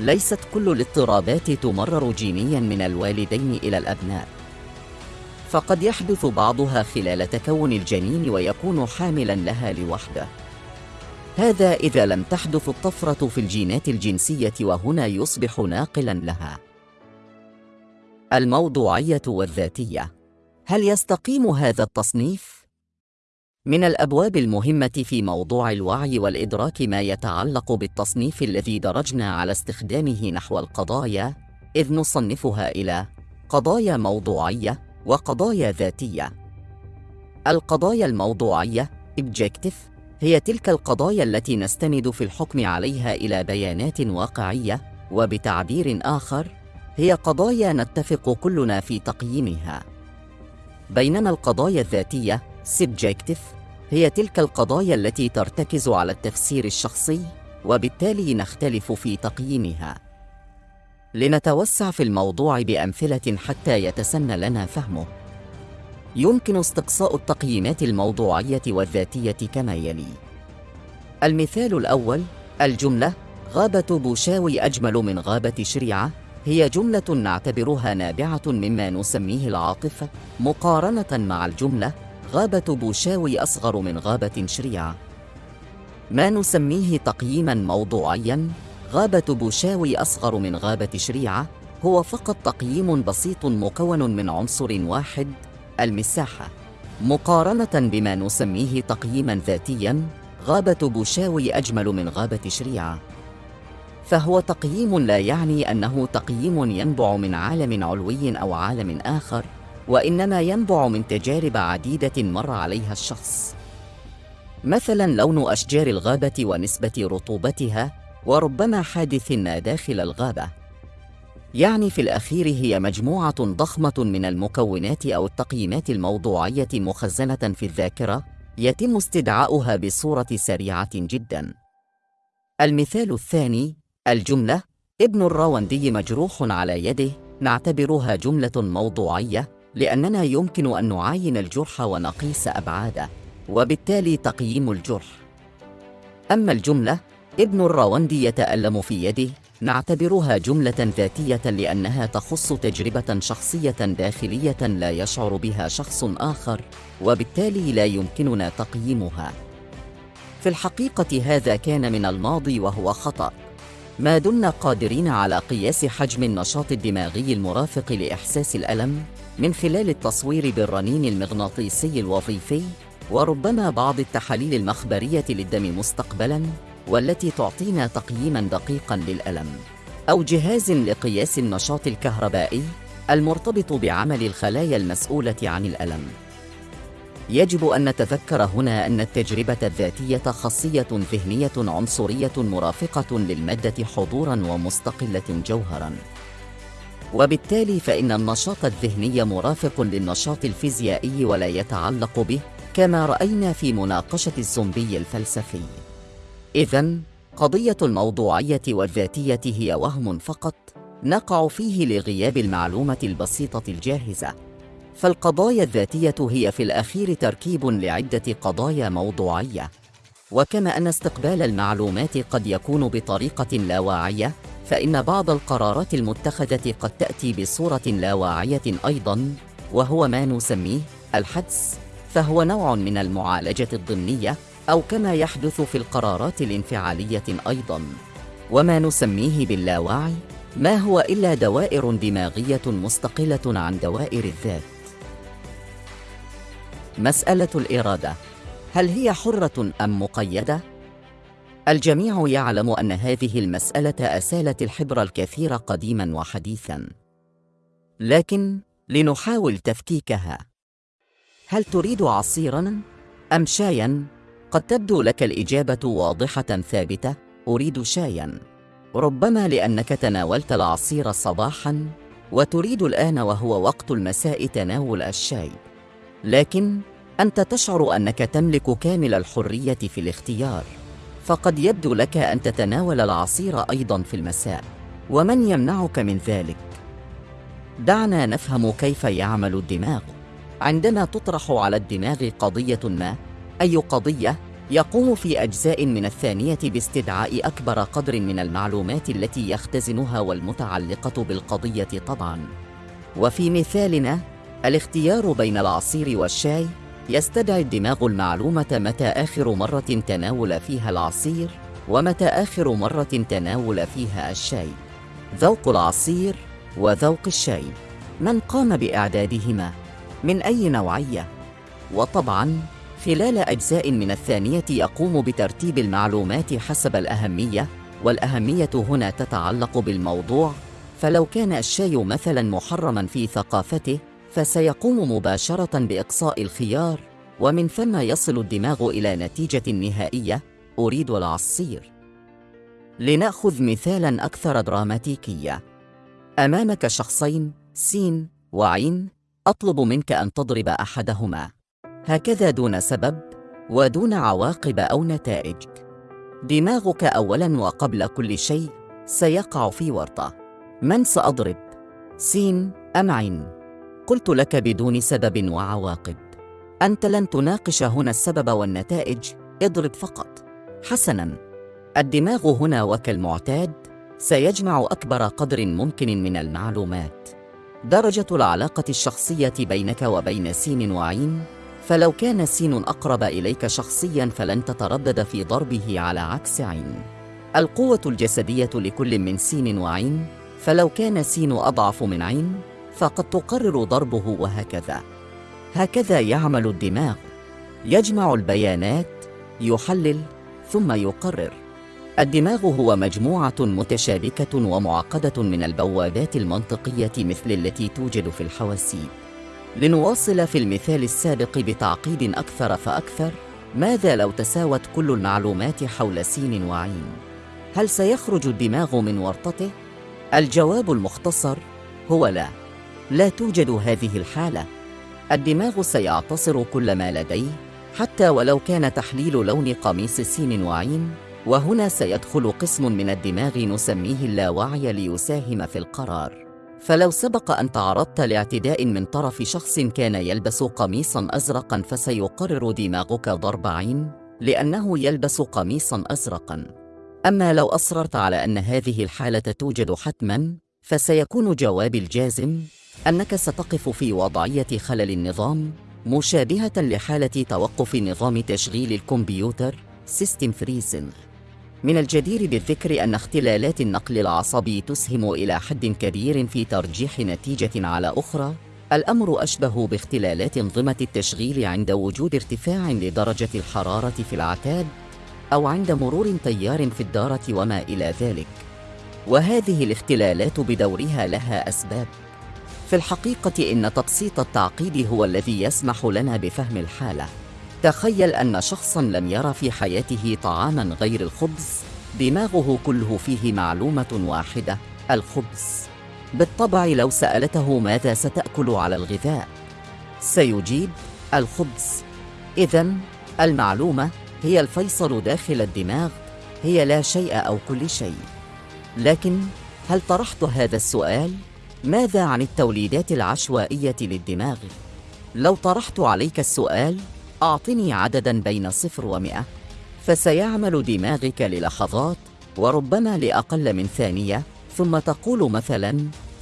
ليست كل الاضطرابات تمرر جينياً من الوالدين إلى الأبناء. فقد يحدث بعضها خلال تكون الجنين ويكون حاملا لها لوحده هذا إذا لم تحدث الطفرة في الجينات الجنسية وهنا يصبح ناقلا لها الموضوعية والذاتية هل يستقيم هذا التصنيف؟ من الأبواب المهمة في موضوع الوعي والإدراك ما يتعلق بالتصنيف الذي درجنا على استخدامه نحو القضايا إذ نصنفها إلى قضايا موضوعية وقضايا ذاتية. القضايا الموضوعية objective هي تلك القضايا التي نستند في الحكم عليها إلى بيانات واقعية وبتعبير آخر هي قضايا نتفق كلنا في تقييمها. بينما القضايا الذاتية subjective هي تلك القضايا التي ترتكز على التفسير الشخصي وبالتالي نختلف في تقييمها. لنتوسع في الموضوع بأمثلة حتى يتسنى لنا فهمه. يمكن استقصاء التقييمات الموضوعية والذاتية كما يلي: المثال الأول: الجملة غابة بوشاوي أجمل من غابة شريعة هي جملة نعتبرها نابعة مما نسميه العاطفة مقارنة مع الجملة غابة بوشاوي أصغر من غابة شريعة. ما نسميه تقييما موضوعيا غابة بوشاوي أصغر من غابة شريعة هو فقط تقييم بسيط مكون من عنصر واحد المساحة. مقارنة بما نسميه تقييما ذاتيا غابة بوشاوي أجمل من غابة شريعة. فهو تقييم لا يعني أنه تقييم ينبع من عالم علوي أو عالم آخر وإنما ينبع من تجارب عديدة مر عليها الشخص. مثلا لون أشجار الغابة ونسبة رطوبتها وربما حادث ما داخل الغابة. يعني في الأخير هي مجموعة ضخمة من المكونات أو التقييمات الموضوعية مخزنة في الذاكرة يتم استدعاؤها بصورة سريعة جدا. المثال الثاني الجملة. ابن الراوندي مجروح على يده. نعتبرها جملة موضوعية لأننا يمكن أن نعاين الجرح ونقيس أبعاده وبالتالي تقييم الجرح. أما الجملة ابن الراوندي يتألم في يده. نعتبرها جملة ذاتية لأنها تخص تجربة شخصية داخلية لا يشعر بها شخص آخر وبالتالي لا يمكننا تقييمها. في الحقيقة هذا كان من الماضي وهو خطأ. ما دمنا قادرين على قياس حجم النشاط الدماغي المرافق لإحساس الألم من خلال التصوير بالرنين المغناطيسي الوظيفي وربما بعض التحاليل المخبرية للدم مستقبلاً والتي تعطينا تقييما دقيقا للألم. أو جهاز لقياس النشاط الكهربائي المرتبط بعمل الخلايا المسؤولة عن الألم. يجب أن نتذكر هنا أن التجربة الذاتية خاصية ذهنية عنصرية مرافقة للمادة حضورا ومستقلة جوهرا. وبالتالي فإن النشاط الذهني مرافق للنشاط الفيزيائي ولا يتعلق به كما رأينا في مناقشة الزومبي الفلسفي. إذا قضية الموضوعية والذاتية هي وهم فقط نقع فيه لغياب المعلومة البسيطة الجاهزة. فالقضايا الذاتية هي في الأخير تركيب لعدة قضايا موضوعية. وكما أن استقبال المعلومات قد يكون بطريقة لا واعية، فإن بعض القرارات المتخذة قد تأتي بصورة لا واعية أيضاً، وهو ما نسميه الحدس، فهو نوع من المعالجة الضمنية أو كما يحدث في القرارات الانفعالية أيضاً. وما نسميه باللاوعي ما هو إلا دوائر دماغية مستقلة عن دوائر الذات. مسألة الإرادة هل هي حرة أم مقيدة؟ الجميع يعلم أن هذه المسألة أسالت الحبر الكثير قديماً وحديثاً. لكن لنحاول تفكيكها هل تريد عصيراً أم شاياً؟ قد تبدو لك الإجابة واضحة ثابتة أريد شايا. ربما لأنك تناولت العصير صباحا وتريد الآن وهو وقت المساء تناول الشاي. لكن أنت تشعر أنك تملك كامل الحرية في الاختيار. فقد يبدو لك أن تتناول العصير أيضا في المساء. ومن يمنعك من ذلك؟ دعنا نفهم كيف يعمل الدماغ. عندما تطرح على الدماغ قضية ما أي قضية يقوم في أجزاء من الثانية باستدعاء أكبر قدر من المعلومات التي يختزنها والمتعلقة بالقضية طبعاً. وفي مثالنا الاختيار بين العصير والشاي يستدعي الدماغ المعلومة متى آخر مرة تناول فيها العصير ومتى آخر مرة تناول فيها الشاي. ذوق العصير وذوق الشاي. من قام بإعدادهما؟ من أي نوعية؟ وطبعاً خلال أجزاء من الثانية يقوم بترتيب المعلومات حسب الأهمية والأهمية هنا تتعلق بالموضوع. فلو كان الشاي مثلا محرما في ثقافته فسيقوم مباشرة بإقصاء الخيار ومن ثم يصل الدماغ إلى نتيجة نهائية. أريد العصير. لنأخذ مثالا أكثر دراماتيكية. أمامك شخصين سين وعين. أطلب منك أن تضرب أحدهما. هكذا دون سبب ودون عواقب أو نتائج. دماغك أولا وقبل كل شيء سيقع في ورطة. من سأضرب؟ سين أم عين؟ قلت لك بدون سبب وعواقب. أنت لن تناقش هنا السبب والنتائج اضرب فقط. حسنا. الدماغ هنا وكالمعتاد سيجمع أكبر قدر ممكن من المعلومات. درجة العلاقة الشخصية بينك وبين سين وعين فلو كان سين أقرب إليك شخصياً فلن تتردد في ضربه على عكس عين. القوة الجسدية لكل من سين وعين، فلو كان سين أضعف من عين، فقد تقرر ضربه وهكذا. هكذا يعمل الدماغ، يجمع البيانات، يحلل، ثم يقرر. الدماغ هو مجموعة متشابكة ومعقدة من البوابات المنطقية مثل التي توجد في الحواسيب. لنواصل في المثال السابق بتعقيد أكثر فأكثر ماذا لو تساوت كل المعلومات حول سين وعين؟ هل سيخرج الدماغ من ورطته؟ الجواب المختصر هو لا لا توجد هذه الحالة الدماغ سيعتصر كل ما لديه حتى ولو كان تحليل لون قميص سين وعين وهنا سيدخل قسم من الدماغ نسميه اللاوعي ليساهم في القرار فلو سبق أن تعرضت لاعتداء من طرف شخص كان يلبس قميصا أزرقا فسيقرر دماغك ضرب عين لأنه يلبس قميصا أزرقا. أما لو أصررت على أن هذه الحالة توجد حتما فسيكون جوابي الجازم أنك ستقف في وضعية خلل النظام مشابهة لحالة توقف نظام تشغيل الكمبيوتر system freezing من الجدير بالذكر أن اختلالات النقل العصبي تسهم إلى حد كبير في ترجيح نتيجة على أخرى. الأمر أشبه باختلالات انظمة التشغيل عند وجود ارتفاع لدرجة الحرارة في العتاد أو عند مرور تيار في الدارة وما إلى ذلك. وهذه الاختلالات بدورها لها أسباب. في الحقيقة إن تبسيط التعقيد هو الذي يسمح لنا بفهم الحالة. تخيل أن شخصاً لم يرى في حياته طعاماً غير الخبز دماغه كله فيه معلومة واحدة الخبز بالطبع لو سألته ماذا ستأكل على الغذاء سيجيب الخبز إذا المعلومة هي الفيصل داخل الدماغ هي لا شيء أو كل شيء لكن هل طرحت هذا السؤال؟ ماذا عن التوليدات العشوائية للدماغ؟ لو طرحت عليك السؤال أعطني عددا بين صفر ومئة فسيعمل دماغك للحظات وربما لأقل من ثانية ثم تقول مثلا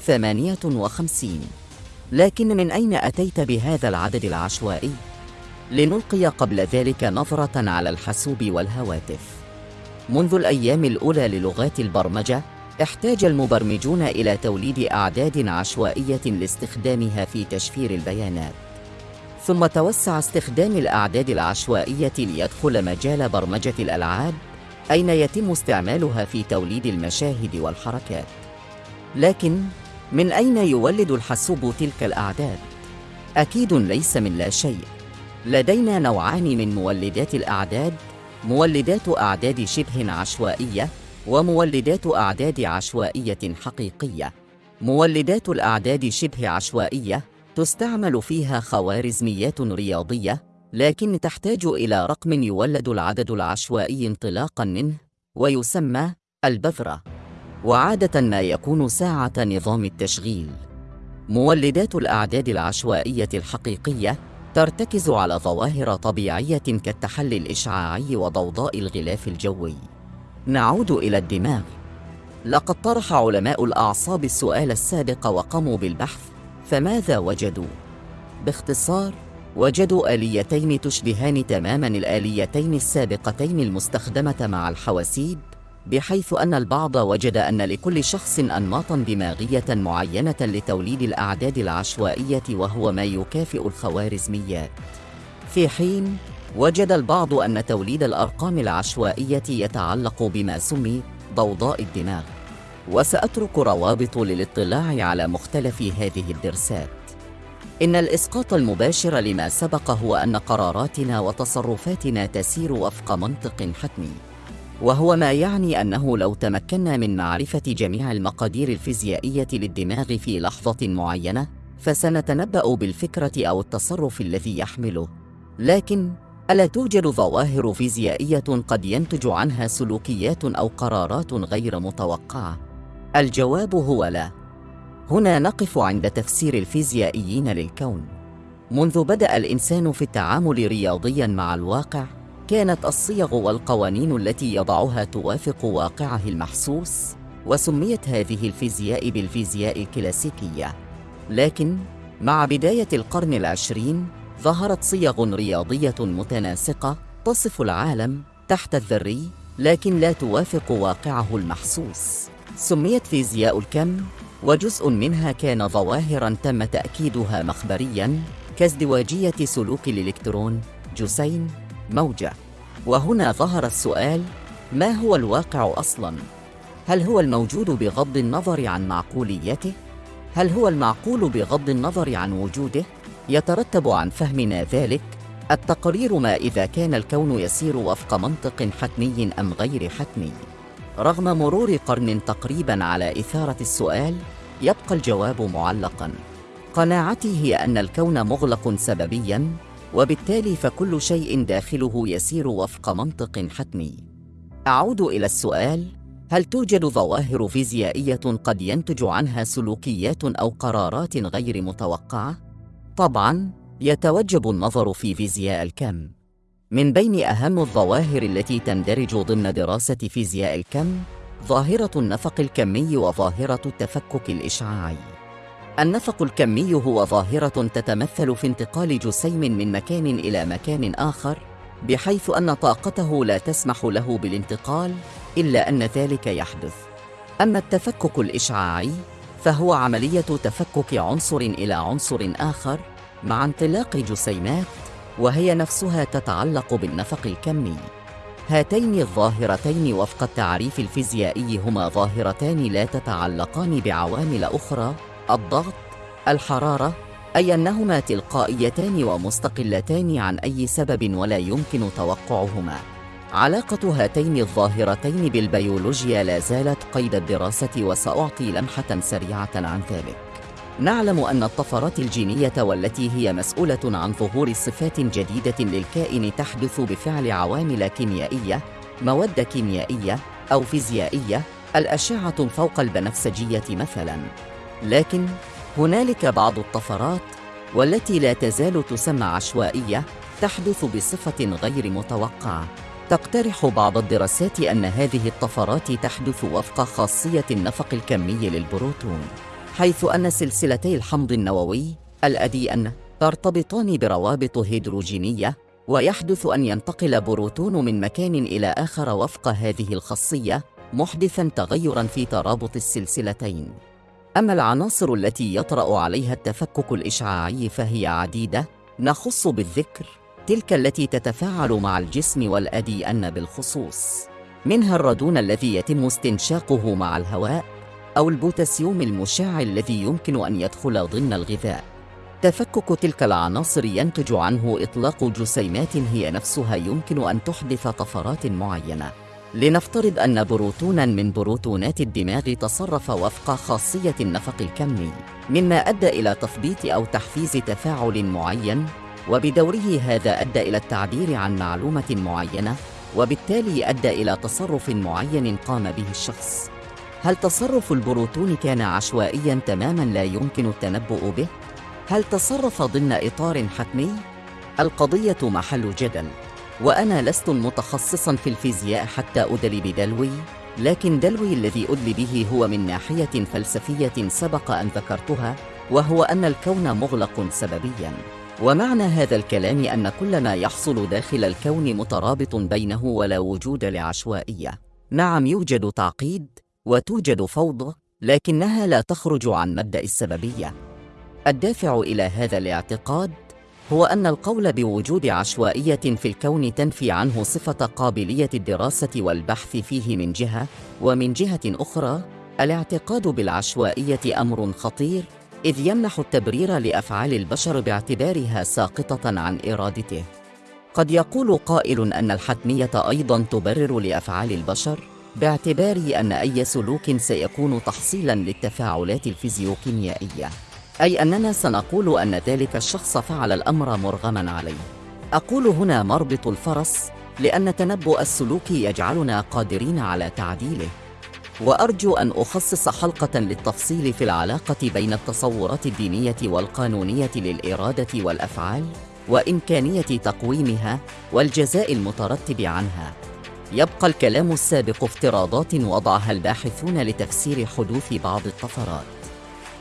ثمانية وخمسين. لكن من أين أتيت بهذا العدد العشوائي؟ لنلقي قبل ذلك نظرة على الحاسوب والهواتف. منذ الأيام الأولى للغات البرمجة احتاج المبرمجون إلى توليد أعداد عشوائية لاستخدامها في تشفير البيانات. ثم توسع استخدام الأعداد العشوائية ليدخل مجال برمجة الألعاب أين يتم استعمالها في توليد المشاهد والحركات. لكن من أين يولد الحاسوب تلك الأعداد؟ أكيد ليس من لا شيء. لدينا نوعان من مولدات الأعداد مولدات أعداد شبه عشوائية ومولدات أعداد عشوائية حقيقية. مولدات الأعداد شبه عشوائية تستعمل فيها خوارزميات رياضية لكن تحتاج إلى رقم يولد العدد العشوائي انطلاقاً منه ويسمى البذرة. وعادة ما يكون ساعة نظام التشغيل. مولدات الأعداد العشوائية الحقيقية ترتكز على ظواهر طبيعية كالتحلي الإشعاعي وضوضاء الغلاف الجوي. نعود إلى الدماغ. لقد طرح علماء الأعصاب السؤال السابق وقاموا بالبحث فماذا وجدوا؟ باختصار وجدوا آليتين تشبهان تماما الآليتين السابقتين المستخدمة مع الحواسيب بحيث أن البعض وجد أن لكل شخص أنماطا دماغية معينة لتوليد الأعداد العشوائية وهو ما يكافئ الخوارزميات. في حين وجد البعض أن توليد الأرقام العشوائية يتعلق بما سمي ضوضاء الدماغ. وسأترك روابط للاطلاع على مختلف هذه الدرسات. إن الإسقاط المباشر لما سبق هو أن قراراتنا وتصرفاتنا تسير وفق منطق حتمي. وهو ما يعني أنه لو تمكنا من معرفة جميع المقادير الفيزيائية للدماغ في لحظة معينة فسنتنبأ بالفكرة أو التصرف الذي يحمله. لكن ألا توجد ظواهر فيزيائية قد ينتج عنها سلوكيات أو قرارات غير متوقعة؟ الجواب هو لا. هنا نقف عند تفسير الفيزيائيين للكون. منذ بدأ الإنسان في التعامل رياضياً مع الواقع كانت الصيغ والقوانين التي يضعها توافق واقعه المحسوس وسميت هذه الفيزياء بالفيزياء الكلاسيكية. لكن مع بداية القرن العشرين ظهرت صيغ رياضية متناسقة تصف العالم تحت الذري لكن لا توافق واقعه المحسوس. سميت فيزياء الكم وجزء منها كان ظواهرا تم تأكيدها مخبريا كازدواجية سلوك الإلكترون جسيم موجة وهنا ظهر السؤال ما هو الواقع أصلاً؟ هل هو الموجود بغض النظر عن معقوليته؟ هل هو المعقول بغض النظر عن وجوده؟ يترتب عن فهمنا ذلك التقرير ما إذا كان الكون يسير وفق منطق حتمي أم غير حتمي رغم مرور قرن تقريبا على إثارة السؤال يبقى الجواب معلقا. قناعتي هي أن الكون مغلق سببيا وبالتالي فكل شيء داخله يسير وفق منطق حتمي. أعود إلى السؤال هل توجد ظواهر فيزيائية قد ينتج عنها سلوكيات أو قرارات غير متوقعة؟ طبعاً يتوجب النظر في فيزياء الكم. من بين أهم الظواهر التي تندرج ضمن دراسة فيزياء الكم ظاهرة النفق الكمي وظاهرة التفكك الإشعاعي. النفق الكمي هو ظاهرة تتمثل في انتقال جسيم من مكان إلى مكان آخر بحيث أن طاقته لا تسمح له بالانتقال إلا أن ذلك يحدث. أما التفكك الإشعاعي فهو عملية تفكك عنصر إلى عنصر آخر مع انطلاق جسيمات وهي نفسها تتعلق بالنفق الكمي. هاتين الظاهرتين وفق التعريف الفيزيائي هما ظاهرتان لا تتعلقان بعوامل أخرى الضغط الحرارة أي أنهما تلقائيتان ومستقلتان عن أي سبب ولا يمكن توقعهما. علاقة هاتين الظاهرتين بالبيولوجيا لا زالت قيد الدراسة وسأعطي لمحة سريعة عن ذلك. نعلم أن الطفرات الجينية والتي هي مسؤولة عن ظهور صفات جديدة للكائن تحدث بفعل عوامل كيميائية، مواد كيميائية أو فيزيائية، الأشعة فوق البنفسجية مثلاً. لكن هنالك بعض الطفرات والتي لا تزال تسمى عشوائية تحدث بصفة غير متوقعة. تقترح بعض الدراسات أن هذه الطفرات تحدث وفق خاصية النفق الكمي للبروتون. حيث أن سلسلتي الحمض النووي الأدي ترتبطان بروابط هيدروجينية ويحدث أن ينتقل بروتون من مكان إلى آخر وفق هذه الخاصية محدثاً تغيراً في ترابط السلسلتين. أما العناصر التي يطرأ عليها التفكك الإشعاعي فهي عديدة نخص بالذكر تلك التي تتفاعل مع الجسم والـ DNA بالخصوص منها الرادون الذي يتم استنشاقه مع الهواء أو البوتاسيوم المشع الذي يمكن أن يدخل ضمن الغذاء. تفكك تلك العناصر ينتج عنه إطلاق جسيمات هي نفسها يمكن أن تحدث طفرات معينة. لنفترض أن بروتوناً من بروتونات الدماغ تصرف وفق خاصية النفق الكمي، مما أدى إلى تثبيط أو تحفيز تفاعل معين، وبدوره هذا أدى إلى التعبير عن معلومة معينة، وبالتالي أدى إلى تصرف معين قام به الشخص. هل تصرف البروتون كان عشوائيا تماما لا يمكن التنبؤ به؟ هل تصرف ضمن إطار حتمي؟ القضية محل جدل وأنا لست متخصصا في الفيزياء حتى أدلي بدلوي لكن دلوي الذي أدلي به هو من ناحية فلسفية سبق أن ذكرتها وهو أن الكون مغلق سببياً. ومعنى هذا الكلام أن كل ما يحصل داخل الكون مترابط بينه ولا وجود لعشوائية. نعم يوجد تعقيد وتوجد فوضى لكنها لا تخرج عن مبدأ السببية الدافع إلى هذا الاعتقاد هو أن القول بوجود عشوائية في الكون تنفي عنه صفة قابلية الدراسة والبحث فيه من جهة، ومن جهة أخرى، الاعتقاد بالعشوائية أمر خطير، إذ يمنح التبرير لأفعال البشر باعتبارها ساقطة عن إرادته. قد يقول قائل أن الحتمية أيضاً تبرر لأفعال البشر، باعتبار أن أي سلوك سيكون تحصيلاً للتفاعلات الفيزيوكيميائية. أي أننا سنقول أن ذلك الشخص فعل الأمر مرغما عليه. أقول هنا مربط الفرس لأن تنبؤ السلوك يجعلنا قادرين على تعديله. وأرجو أن أخصص حلقة للتفصيل في العلاقة بين التصورات الدينية والقانونية للإرادة والأفعال وإمكانية تقويمها والجزاء المترتب عنها. يبقى الكلام السابق افتراضات وضعها الباحثون لتفسير حدوث بعض الطفرات.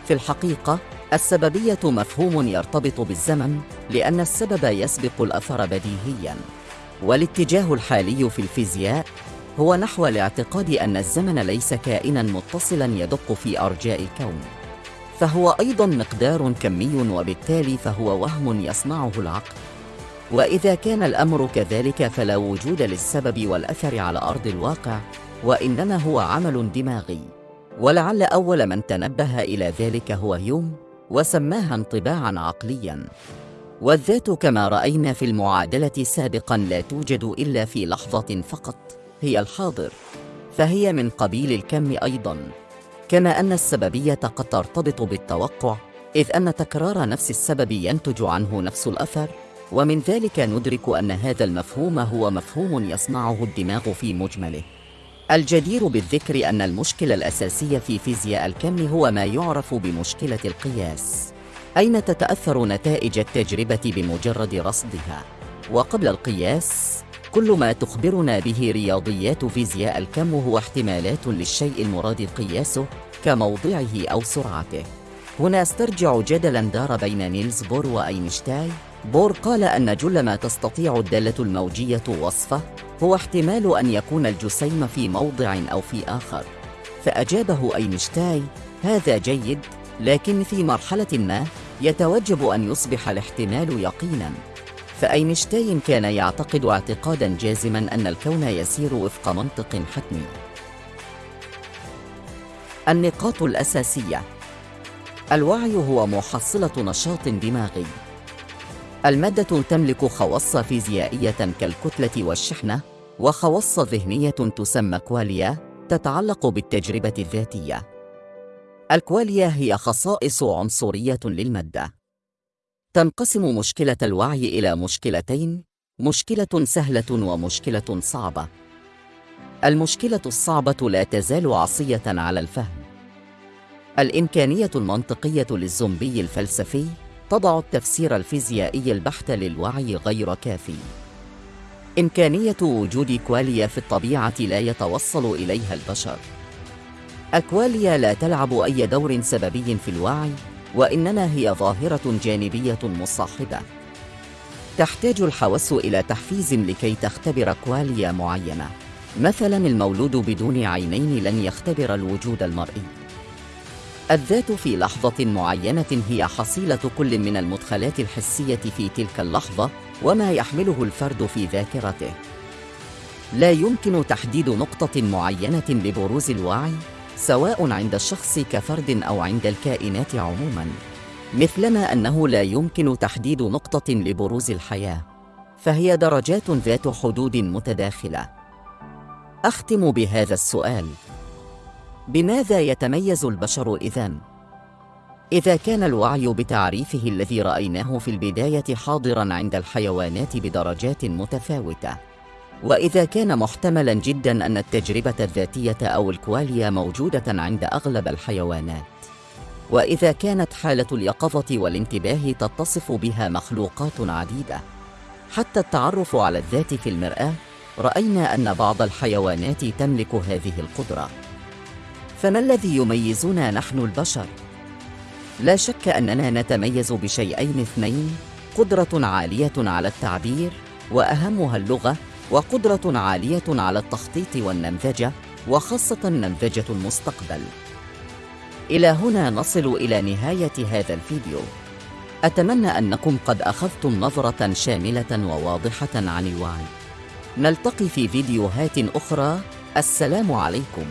في الحقيقة السببية مفهوم يرتبط بالزمن لأن السبب يسبق الأثر بديهياً. والاتجاه الحالي في الفيزياء هو نحو الاعتقاد أن الزمن ليس كائناً متصلاً يدق في أرجاء الكون. فهو أيضاً مقدار كمي وبالتالي فهو وهم يصنعه العقل. وإذا كان الأمر كذلك فلا وجود للسبب والأثر على أرض الواقع وإنما هو عمل دماغي. ولعل أول من تنبه إلى ذلك هو هيوم وسماها انطباعا عقليا. والذات كما رأينا في المعادلة سابقا لا توجد إلا في لحظة فقط هي الحاضر. فهي من قبيل الكم أيضا. كما أن السببية قد ترتبط بالتوقع إذ أن تكرار نفس السبب ينتج عنه نفس الأثر. ومن ذلك ندرك أن هذا المفهوم هو مفهوم يصنعه الدماغ في مجمله. الجدير بالذكر أن المشكلة الأساسية في فيزياء الكم هو ما يعرف بمشكلة القياس أين تتأثر نتائج التجربة بمجرد رصدها؟ وقبل القياس كل ما تخبرنا به رياضيات فيزياء الكم هو احتمالات للشيء المراد قياسه كموضعه أو سرعته. هنا أسترجع جدلا دار بين نيلز بور وأينشتاين بور قال أن جل ما تستطيع الدالة الموجية وصفه هو احتمال أن يكون الجسيم في موضع أو في آخر. فأجابه أينشتاين هذا جيد لكن في مرحلة ما يتوجب أن يصبح الاحتمال يقيناً. فأينشتاين كان يعتقد اعتقاداً جازماً أن الكون يسير وفق منطق حتمي. النقاط الأساسية الوعي هو محصلة نشاط دماغي. المادة تملك خواص فيزيائية كالكتلة والشحنة وخواص ذهنية تسمى كواليا تتعلق بالتجربة الذاتية. الكواليا هي خصائص عنصرية للمادة. تنقسم مشكلة الوعي إلى مشكلتين، مشكلة سهلة ومشكلة صعبة. المشكلة الصعبة لا تزال عصية على الفهم. الإمكانية المنطقية للزومبي الفلسفي تضع التفسير الفيزيائي البحت للوعي غير كافي. إمكانية وجود كواليا في الطبيعة لا يتوصل إليها البشر. الكواليا لا تلعب أي دور سببي في الوعي وإنما هي ظاهرة جانبية مصاحبة. تحتاج الحواس إلى تحفيز لكي تختبر كواليا معينة. مثلا المولود بدون عينين لن يختبر الوجود المرئي. الذات في لحظة معينة هي حصيلة كل من المدخلات الحسية في تلك اللحظة وما يحمله الفرد في ذاكرته. لا يمكن تحديد نقطة معينة لبروز الوعي سواء عند الشخص كفرد أو عند الكائنات عموماً، مثلما أنه لا يمكن تحديد نقطة لبروز الحياة، فهي درجات ذات حدود متداخلة. أختم بهذا السؤال: بماذا يتميز البشر إذن؟ إذا كان الوعي بتعريفه الذي رأيناه في البداية حاضراً عند الحيوانات بدرجات متفاوتة، وإذا كان محتملاً جداً أن التجربة الذاتية أو الكواليا موجودة عند أغلب الحيوانات، وإذا كانت حالة اليقظة والانتباه تتصف بها مخلوقات عديدة، حتى التعرف على الذات في المرآة، رأينا أن بعض الحيوانات تملك هذه القدرة. فما الذي يميزنا نحن البشر؟ لا شك أننا نتميز بشيئين اثنين قدرة عالية على التعبير وأهمها اللغة وقدرة عالية على التخطيط والنمذجة وخاصة نمذجة المستقبل. إلى هنا نصل إلى نهاية هذا الفيديو. أتمنى أنكم قد أخذتم نظرة شاملة وواضحة عن الوعي. نلتقي في فيديوهات أخرى. السلام عليكم.